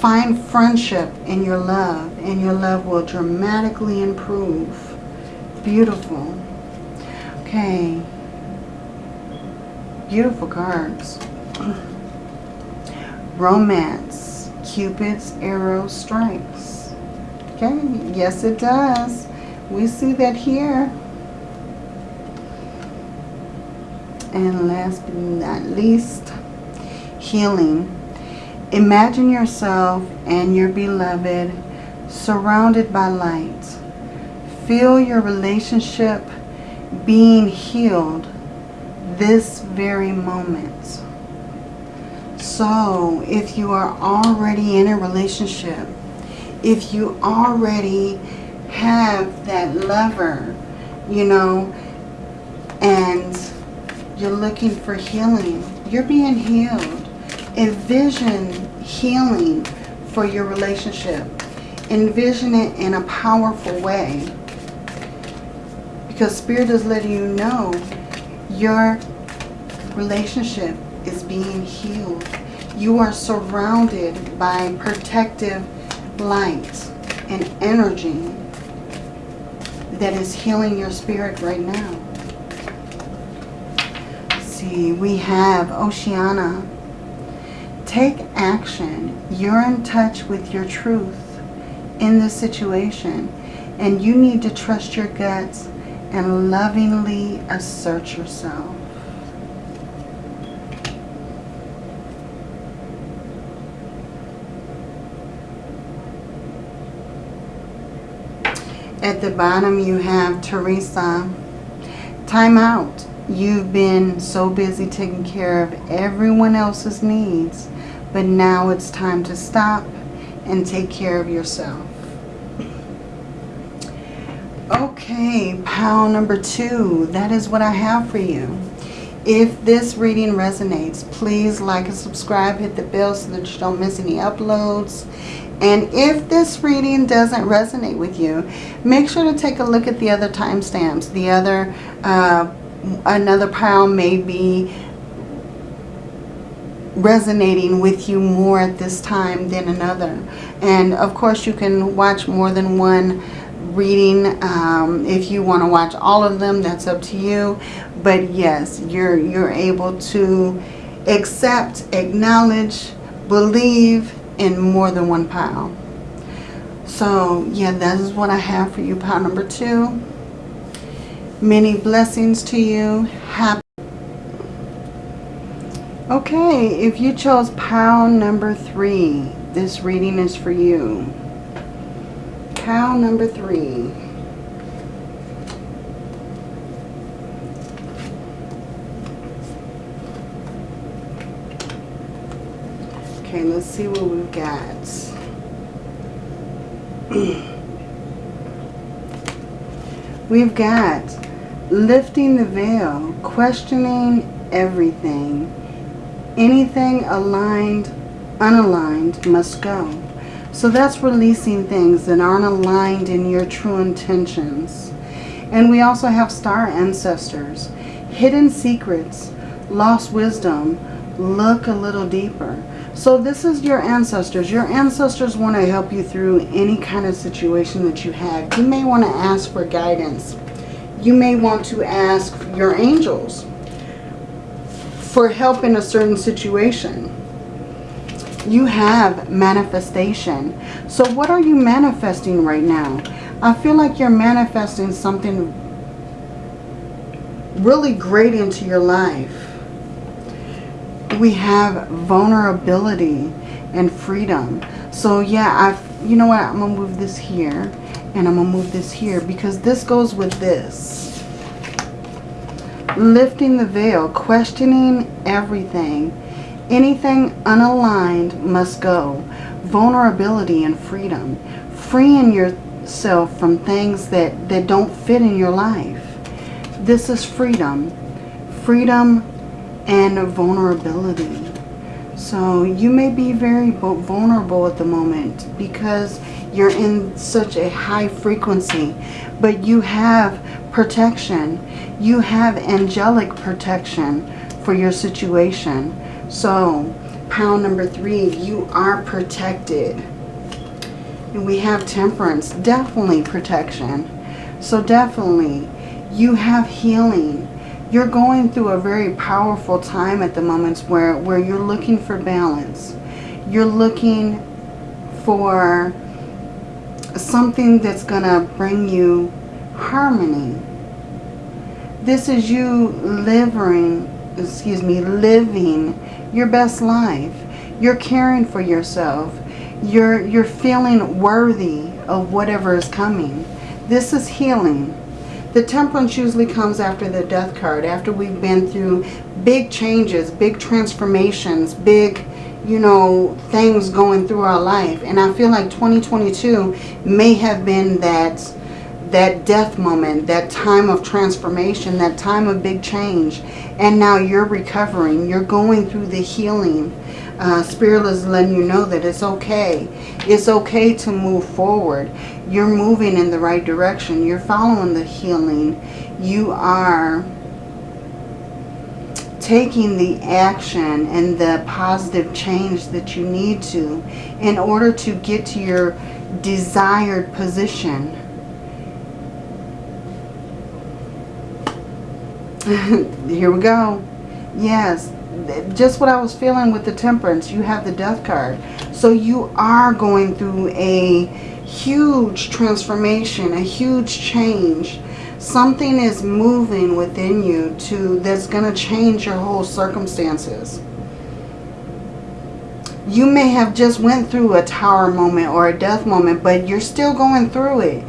Find friendship in your love and your love will dramatically improve. Beautiful. Okay. Beautiful cards. Romance. Cupid's arrow strikes. Okay. Yes, it does. We see that here. And last but not least, healing. Imagine yourself and your beloved surrounded by light. Feel your relationship being healed this very moment. So if you are already in a relationship, if you already have that lover, you know, and you're looking for healing. You're being healed. Envision healing for your relationship. Envision it in a powerful way. Because Spirit is letting you know your relationship is being healed. You are surrounded by protective light and energy that is healing your spirit right now see, we have Oceana. Take action. You're in touch with your truth in this situation. And you need to trust your guts and lovingly assert yourself. At the bottom you have Teresa. Time out. You've been so busy taking care of everyone else's needs, but now it's time to stop and take care of yourself. Okay, pile number two. That is what I have for you. If this reading resonates, please like and subscribe. Hit the bell so that you don't miss any uploads. And if this reading doesn't resonate with you, make sure to take a look at the other timestamps, the other uh, another pile may be resonating with you more at this time than another. And of course you can watch more than one reading. Um, if you want to watch all of them, that's up to you. But yes, you're, you're able to accept, acknowledge, believe in more than one pile. So yeah, that is what I have for you, pile number two. Many blessings to you. Happy. Okay, if you chose pile number three, this reading is for you. Pile number three. Okay, let's see what we've got. we've got lifting the veil, questioning everything. Anything aligned, unaligned must go. So that's releasing things that aren't aligned in your true intentions. And we also have star ancestors, hidden secrets, lost wisdom. Look a little deeper. So this is your ancestors. Your ancestors want to help you through any kind of situation that you have. You may want to ask for guidance. You may want to ask your angels for help in a certain situation. You have manifestation. So what are you manifesting right now? I feel like you're manifesting something really great into your life we have vulnerability and freedom. So yeah, I've, you know what, I'm going to move this here and I'm going to move this here because this goes with this. Lifting the veil, questioning everything. Anything unaligned must go. Vulnerability and freedom. Freeing yourself from things that, that don't fit in your life. This is freedom. Freedom and vulnerability. So you may be very vulnerable at the moment because you're in such a high frequency. But you have protection. You have angelic protection for your situation. So pound number three, you are protected. And we have temperance, definitely protection. So definitely you have healing you're going through a very powerful time at the moment where, where you're looking for balance. You're looking for something that's going to bring you harmony. This is you living, excuse me, living your best life. You're caring for yourself. You're, you're feeling worthy of whatever is coming. This is healing. The temperance usually comes after the death card, after we've been through big changes, big transformations, big, you know, things going through our life. And I feel like 2022 may have been that that death moment, that time of transformation, that time of big change. And now you're recovering. You're going through the healing. Uh, Spirit is letting you know that it's okay. It's okay to move forward you're moving in the right direction. You're following the healing. You are taking the action and the positive change that you need to in order to get to your desired position. Here we go. Yes, just what I was feeling with the temperance. You have the death card. So you are going through a huge transformation, a huge change. Something is moving within you to that's going to change your whole circumstances. You may have just went through a tower moment or a death moment, but you're still going through it.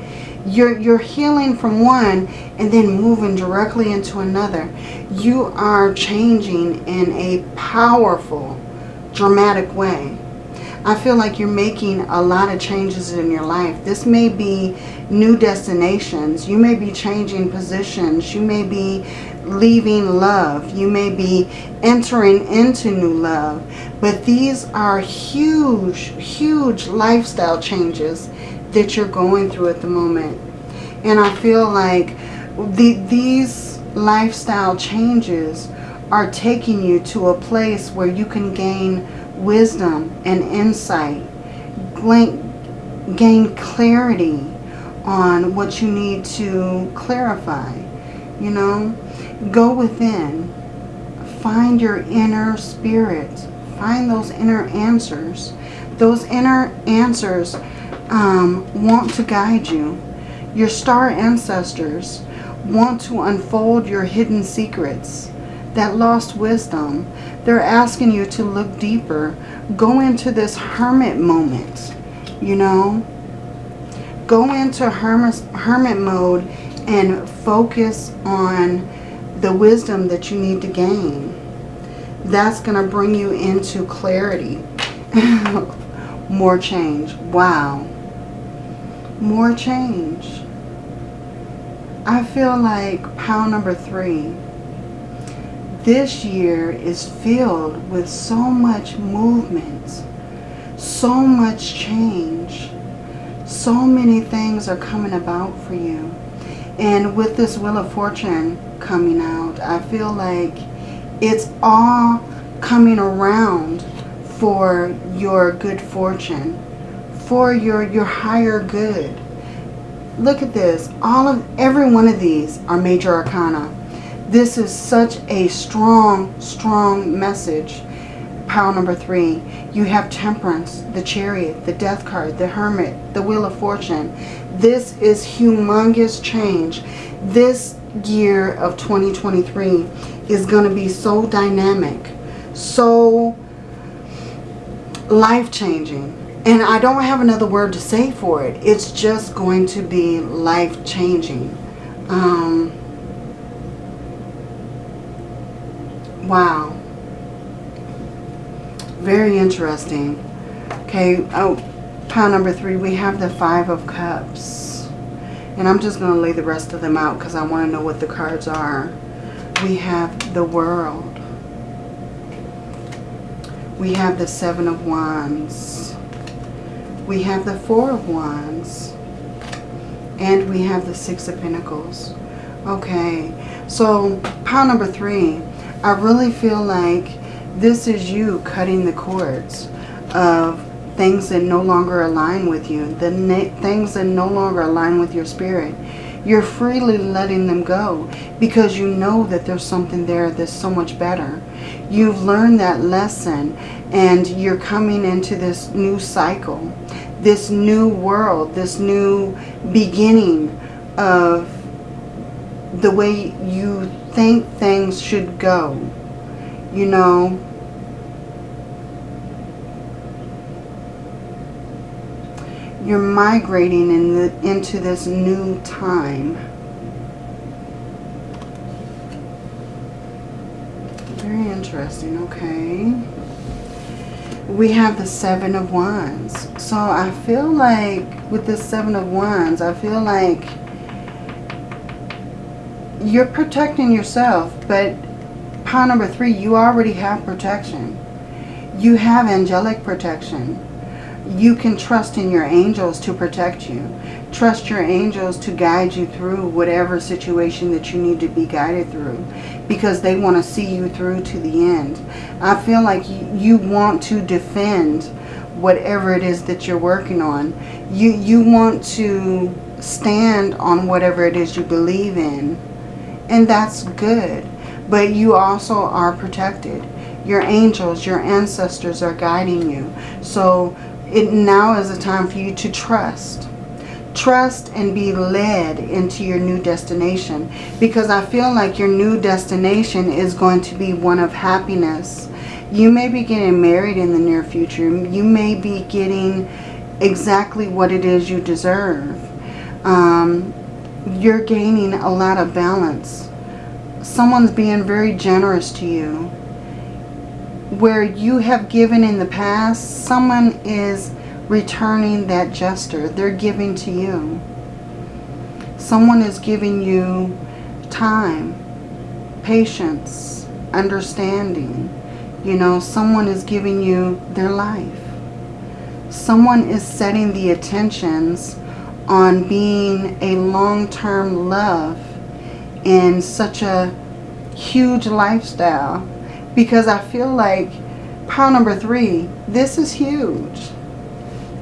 You're, you're healing from one and then moving directly into another. You are changing in a powerful, dramatic way. I feel like you're making a lot of changes in your life. This may be new destinations. You may be changing positions. You may be leaving love. You may be entering into new love. But these are huge, huge lifestyle changes that you're going through at the moment. And I feel like the, these lifestyle changes are taking you to a place where you can gain wisdom and insight. Gain clarity on what you need to clarify. You know, go within. Find your inner spirit. Find those inner answers. Those inner answers um, want to guide you. Your star ancestors want to unfold your hidden secrets that lost wisdom. They're asking you to look deeper. Go into this hermit moment, you know. Go into hermit, hermit mode and focus on the wisdom that you need to gain. That's going to bring you into clarity. More change. Wow. More change. I feel like pile number three. This year is filled with so much movement, so much change. So many things are coming about for you. And with this Wheel of Fortune coming out, I feel like it's all coming around for your good fortune, for your, your higher good. Look at this. All of every one of these are major arcana. This is such a strong, strong message. Pile number three. You have Temperance, the Chariot, the Death card, the Hermit, the Wheel of Fortune. This is humongous change. This year of 2023 is going to be so dynamic, so life-changing. And I don't have another word to say for it. It's just going to be life-changing. Um, wow. Very interesting. Okay, oh, pile number three, we have the Five of Cups. And I'm just going to lay the rest of them out because I want to know what the cards are. We have the World. We have the Seven of Wands. We have the Four of Wands. And we have the Six of Pentacles. Okay, so pile number three, I really feel like this is you cutting the cords of things that no longer align with you, the things that no longer align with your spirit. You're freely letting them go because you know that there's something there that's so much better. You've learned that lesson and you're coming into this new cycle, this new world, this new beginning of the way you think things should go. You know, you're migrating in the, into this new time. Very interesting, okay. We have the Seven of Wands. So I feel like with the Seven of Wands, I feel like you're protecting yourself, but pile number three, you already have protection. You have angelic protection. You can trust in your angels to protect you. Trust your angels to guide you through whatever situation that you need to be guided through because they want to see you through to the end. I feel like you want to defend whatever it is that you're working on. You, you want to stand on whatever it is you believe in. And that's good. But you also are protected. Your angels, your ancestors are guiding you. So it now is a time for you to trust trust and be led into your new destination because I feel like your new destination is going to be one of happiness. You may be getting married in the near future. You may be getting exactly what it is you deserve. Um, you're gaining a lot of balance. Someone's being very generous to you. Where you have given in the past, someone is returning that gesture. They're giving to you. Someone is giving you time, patience, understanding. You know, someone is giving you their life. Someone is setting the attentions on being a long-term love in such a huge lifestyle. Because I feel like pile number three, this is huge.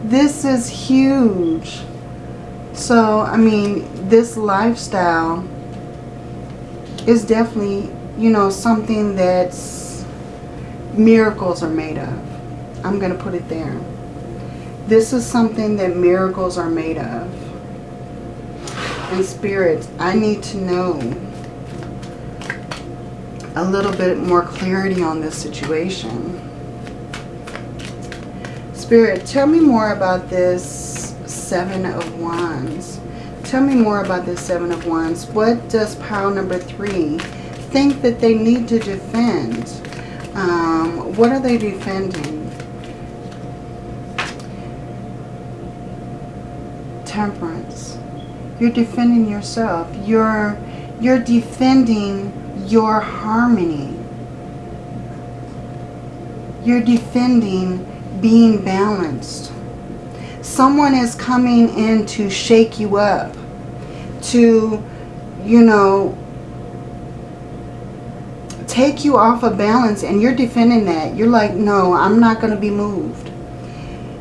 This is huge. So, I mean, this lifestyle is definitely, you know, something that's miracles are made of. I'm going to put it there. This is something that miracles are made of. And spirits, I need to know a little bit more clarity on this situation. Spirit, tell me more about this Seven of Wands. Tell me more about this Seven of Wands. What does pile number three think that they need to defend? Um, what are they defending? Temperance. You're defending yourself. You're, you're defending your harmony. You're defending being balanced. Someone is coming in to shake you up, to, you know, take you off of balance and you're defending that. You're like, no, I'm not going to be moved.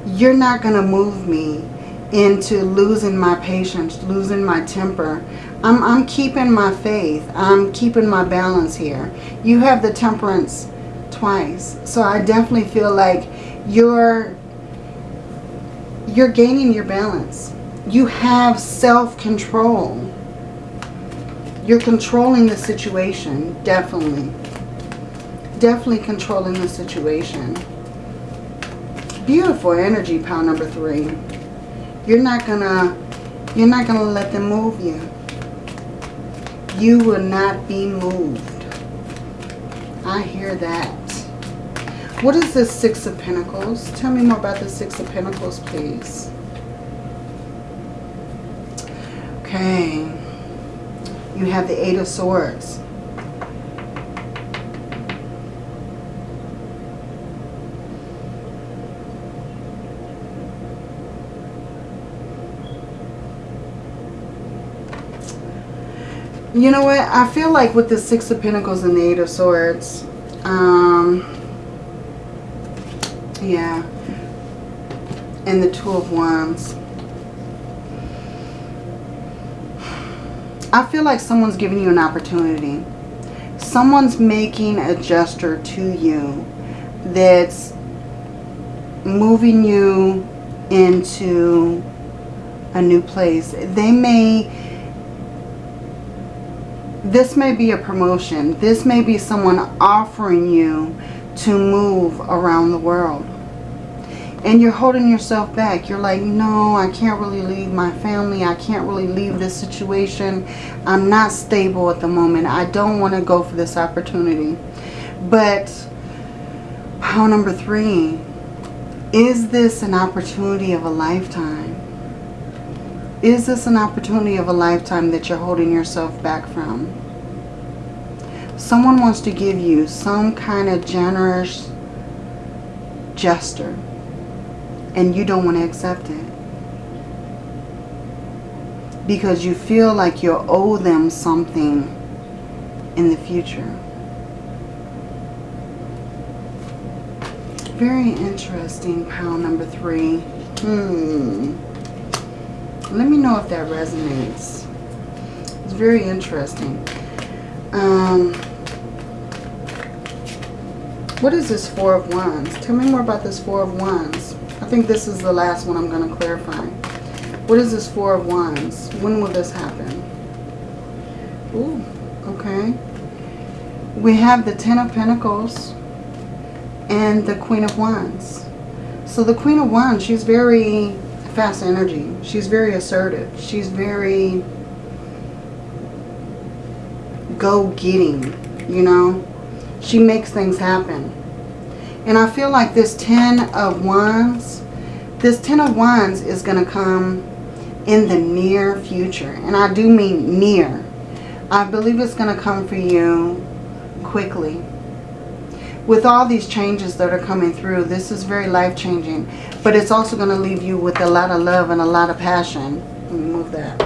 You're not going to move me into losing my patience, losing my temper. I'm, I'm keeping my faith. I'm keeping my balance here. You have the temperance twice. So I definitely feel like you're, you're gaining your balance. You have self-control. You're controlling the situation, definitely. Definitely controlling the situation. Beautiful energy, pile number three. You're not gonna, you're not gonna let them move you. You will not be moved. I hear that. What is this Six of Pentacles? Tell me more about the Six of Pentacles, please. Okay. You have the Eight of Swords. You know what? I feel like with the Six of Pentacles and the Eight of Swords, um, yeah, and the Two of Wands. I feel like someone's giving you an opportunity. Someone's making a gesture to you that's moving you into a new place. They may this may be a promotion. This may be someone offering you to move around the world. And you're holding yourself back. You're like, no, I can't really leave my family. I can't really leave this situation. I'm not stable at the moment. I don't want to go for this opportunity. But how number three, is this an opportunity of a lifetime? Is this an opportunity of a lifetime that you're holding yourself back from? Someone wants to give you some kind of generous gesture and you don't want to accept it. Because you feel like you owe them something in the future. Very interesting, pile number three. Hmm. Let me know if that resonates. It's very interesting. Um, what is this Four of Wands? Tell me more about this Four of Wands. I think this is the last one I'm going to clarify. What is this Four of Wands? When will this happen? Ooh, okay. We have the Ten of Pentacles and the Queen of Wands. So the Queen of Wands, she's very fast energy. She's very assertive. She's very go-getting, you know. She makes things happen. And I feel like this Ten of Wands, this Ten of Wands is going to come in the near future. And I do mean near. I believe it's going to come for you quickly with all these changes that are coming through, this is very life-changing. But it's also going to leave you with a lot of love and a lot of passion. Move that.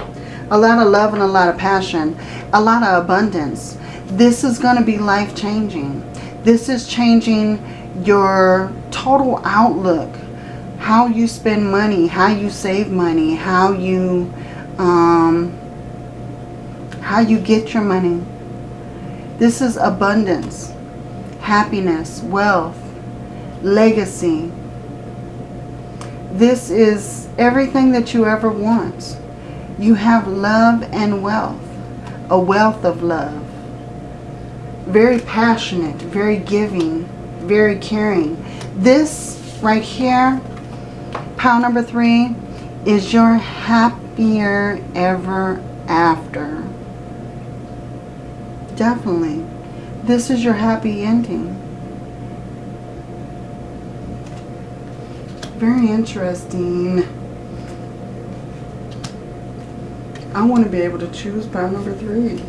A lot of love and a lot of passion. A lot of abundance. This is going to be life-changing. This is changing your total outlook. How you spend money. How you save money. How you, um, how you get your money. This is abundance happiness, wealth, legacy. This is everything that you ever want. You have love and wealth, a wealth of love. Very passionate, very giving, very caring. This right here, pile number three, is your happier ever after. Definitely this is your happy ending. Very interesting. I want to be able to choose pile number three.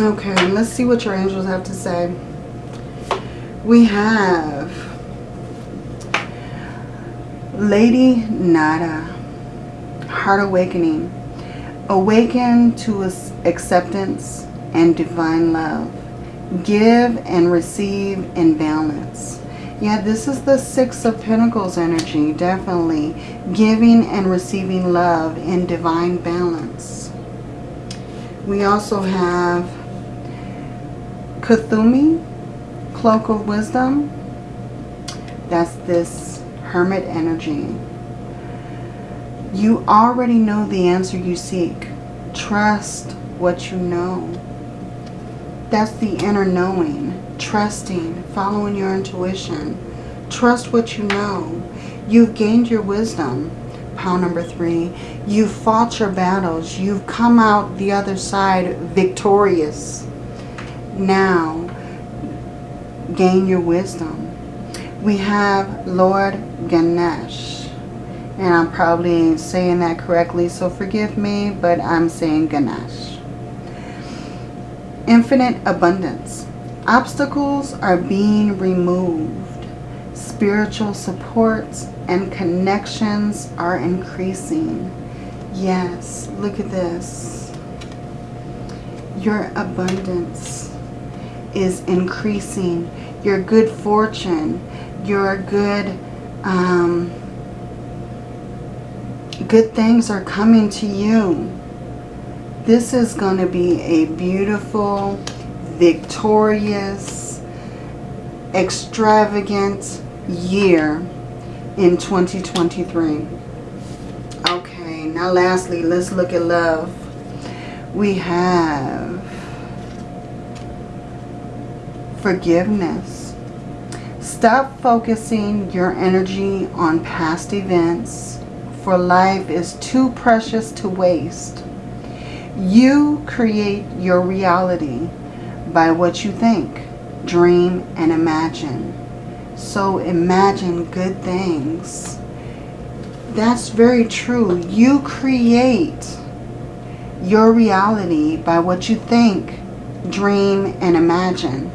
Okay, let's see what your angels have to say. We have Lady Nada, Heart Awakening. Awaken to acceptance and divine love. Give and receive in balance. Yeah, this is the Six of Pentacles energy, definitely. Giving and receiving love in divine balance. We also have Kuthumi, Cloak of Wisdom. That's this Hermit energy. You already know the answer you seek. Trust what you know. That's the inner knowing. Trusting, following your intuition. Trust what you know. You've gained your wisdom. Pile number three. You've fought your battles. You've come out the other side victorious. Now, gain your wisdom. We have Lord Ganesh. And I'm probably saying that correctly, so forgive me, but I'm saying Ganesh. Infinite abundance. Obstacles are being removed. Spiritual supports and connections are increasing. Yes, look at this. Your abundance is increasing. Your good fortune, your good um, good things are coming to you. This is going to be a beautiful, victorious, extravagant year in 2023. Okay, now lastly, let's look at love. We have forgiveness. Stop focusing your energy on past events, for life is too precious to waste. You create your reality by what you think, dream, and imagine. So imagine good things. That's very true. You create your reality by what you think, dream, and imagine.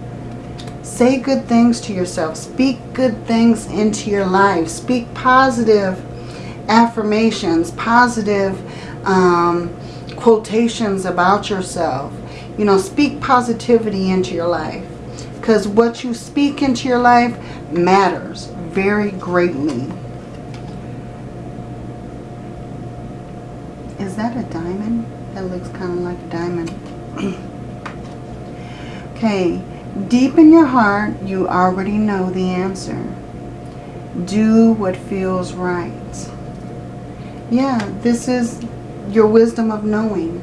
Say good things to yourself. Speak good things into your life. Speak positive affirmations, positive um, quotations about yourself. You know, speak positivity into your life. Because what you speak into your life matters very greatly. Is that a diamond? That looks kind of like a diamond. okay. Deep in your heart, you already know the answer. Do what feels right. Yeah, this is your wisdom of knowing.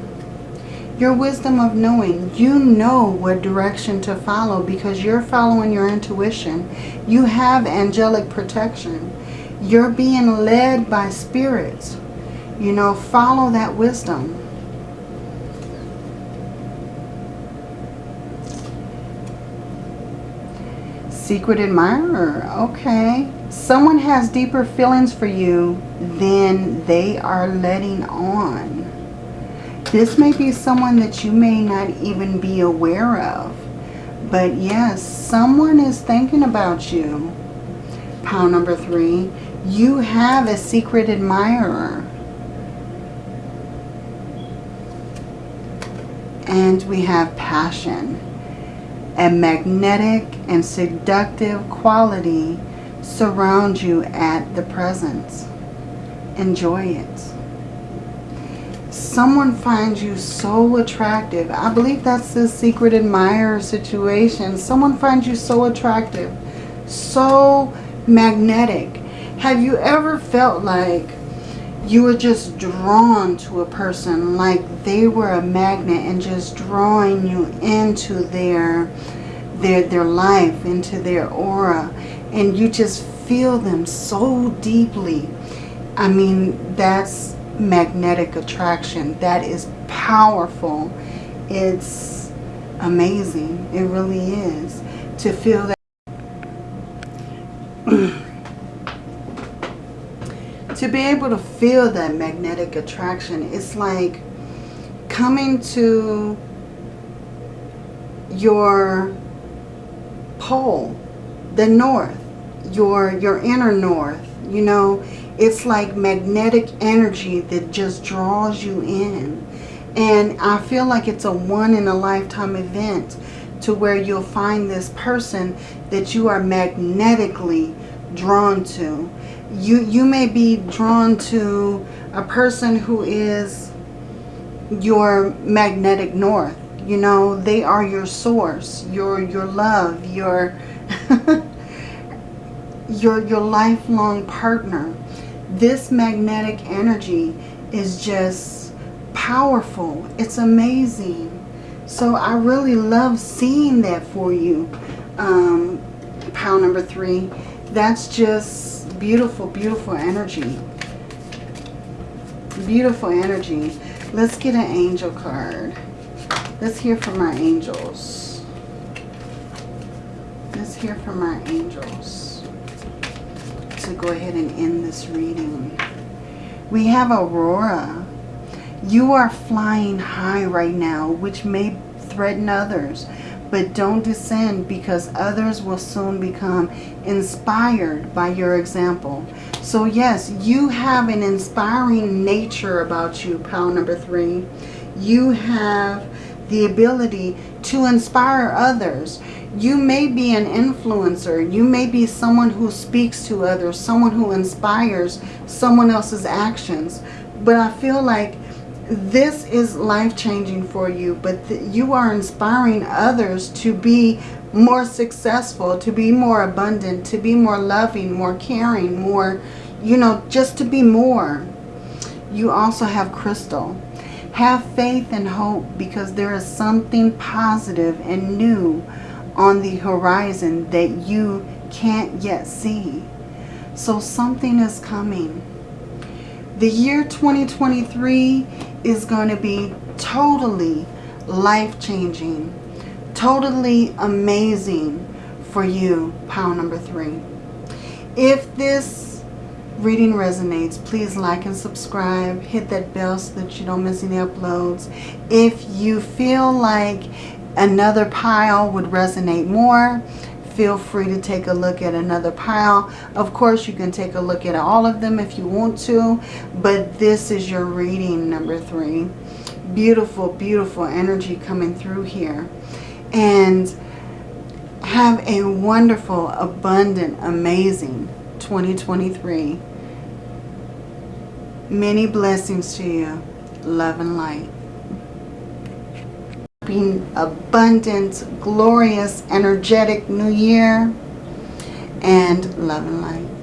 Your wisdom of knowing. You know what direction to follow because you're following your intuition. You have angelic protection. You're being led by spirits. You know, follow that wisdom. Secret admirer. Okay. Someone has deeper feelings for you than they are letting on. This may be someone that you may not even be aware of. But yes, someone is thinking about you. Pile number three. You have a secret admirer. And we have passion a magnetic and seductive quality surround you at the present. Enjoy it. Someone finds you so attractive. I believe that's the secret admirer situation. Someone finds you so attractive, so magnetic. Have you ever felt like you were just drawn to a person like they were a magnet and just drawing you into their their their life into their aura. And you just feel them so deeply. I mean that's magnetic attraction. That is powerful. It's amazing. It really is. To feel that to be able to feel that magnetic attraction, it's like coming to your pole, the north, your, your inner north, you know, it's like magnetic energy that just draws you in. And I feel like it's a one in a lifetime event to where you'll find this person that you are magnetically drawn to. You, you may be drawn to a person who is your magnetic north. You know, they are your source, your, your love, your, your, your lifelong partner. This magnetic energy is just powerful. It's amazing. So I really love seeing that for you, um, pile number three. That's just beautiful, beautiful energy. Beautiful energy. Let's get an angel card. Let's hear from our angels. Let's hear from our angels to go ahead and end this reading. We have Aurora. You are flying high right now, which may threaten others. But don't descend because others will soon become inspired by your example. So yes, you have an inspiring nature about you, pile number three. You have the ability to inspire others. You may be an influencer. You may be someone who speaks to others, someone who inspires someone else's actions. But I feel like this is life-changing for you, but you are inspiring others to be more successful, to be more abundant, to be more loving, more caring, more, you know, just to be more. You also have crystal. Have faith and hope because there is something positive and new on the horizon that you can't yet see. So something is coming. The year 2023 is going to be totally life-changing, totally amazing for you, pile number three. If this reading resonates, please like and subscribe. Hit that bell so that you don't miss any uploads. If you feel like another pile would resonate more, feel free to take a look at another pile. Of course, you can take a look at all of them if you want to, but this is your reading number three. Beautiful, beautiful energy coming through here. And have a wonderful, abundant, amazing 2023. Many blessings to you. Love and light being abundant, glorious, energetic new year, and love and light.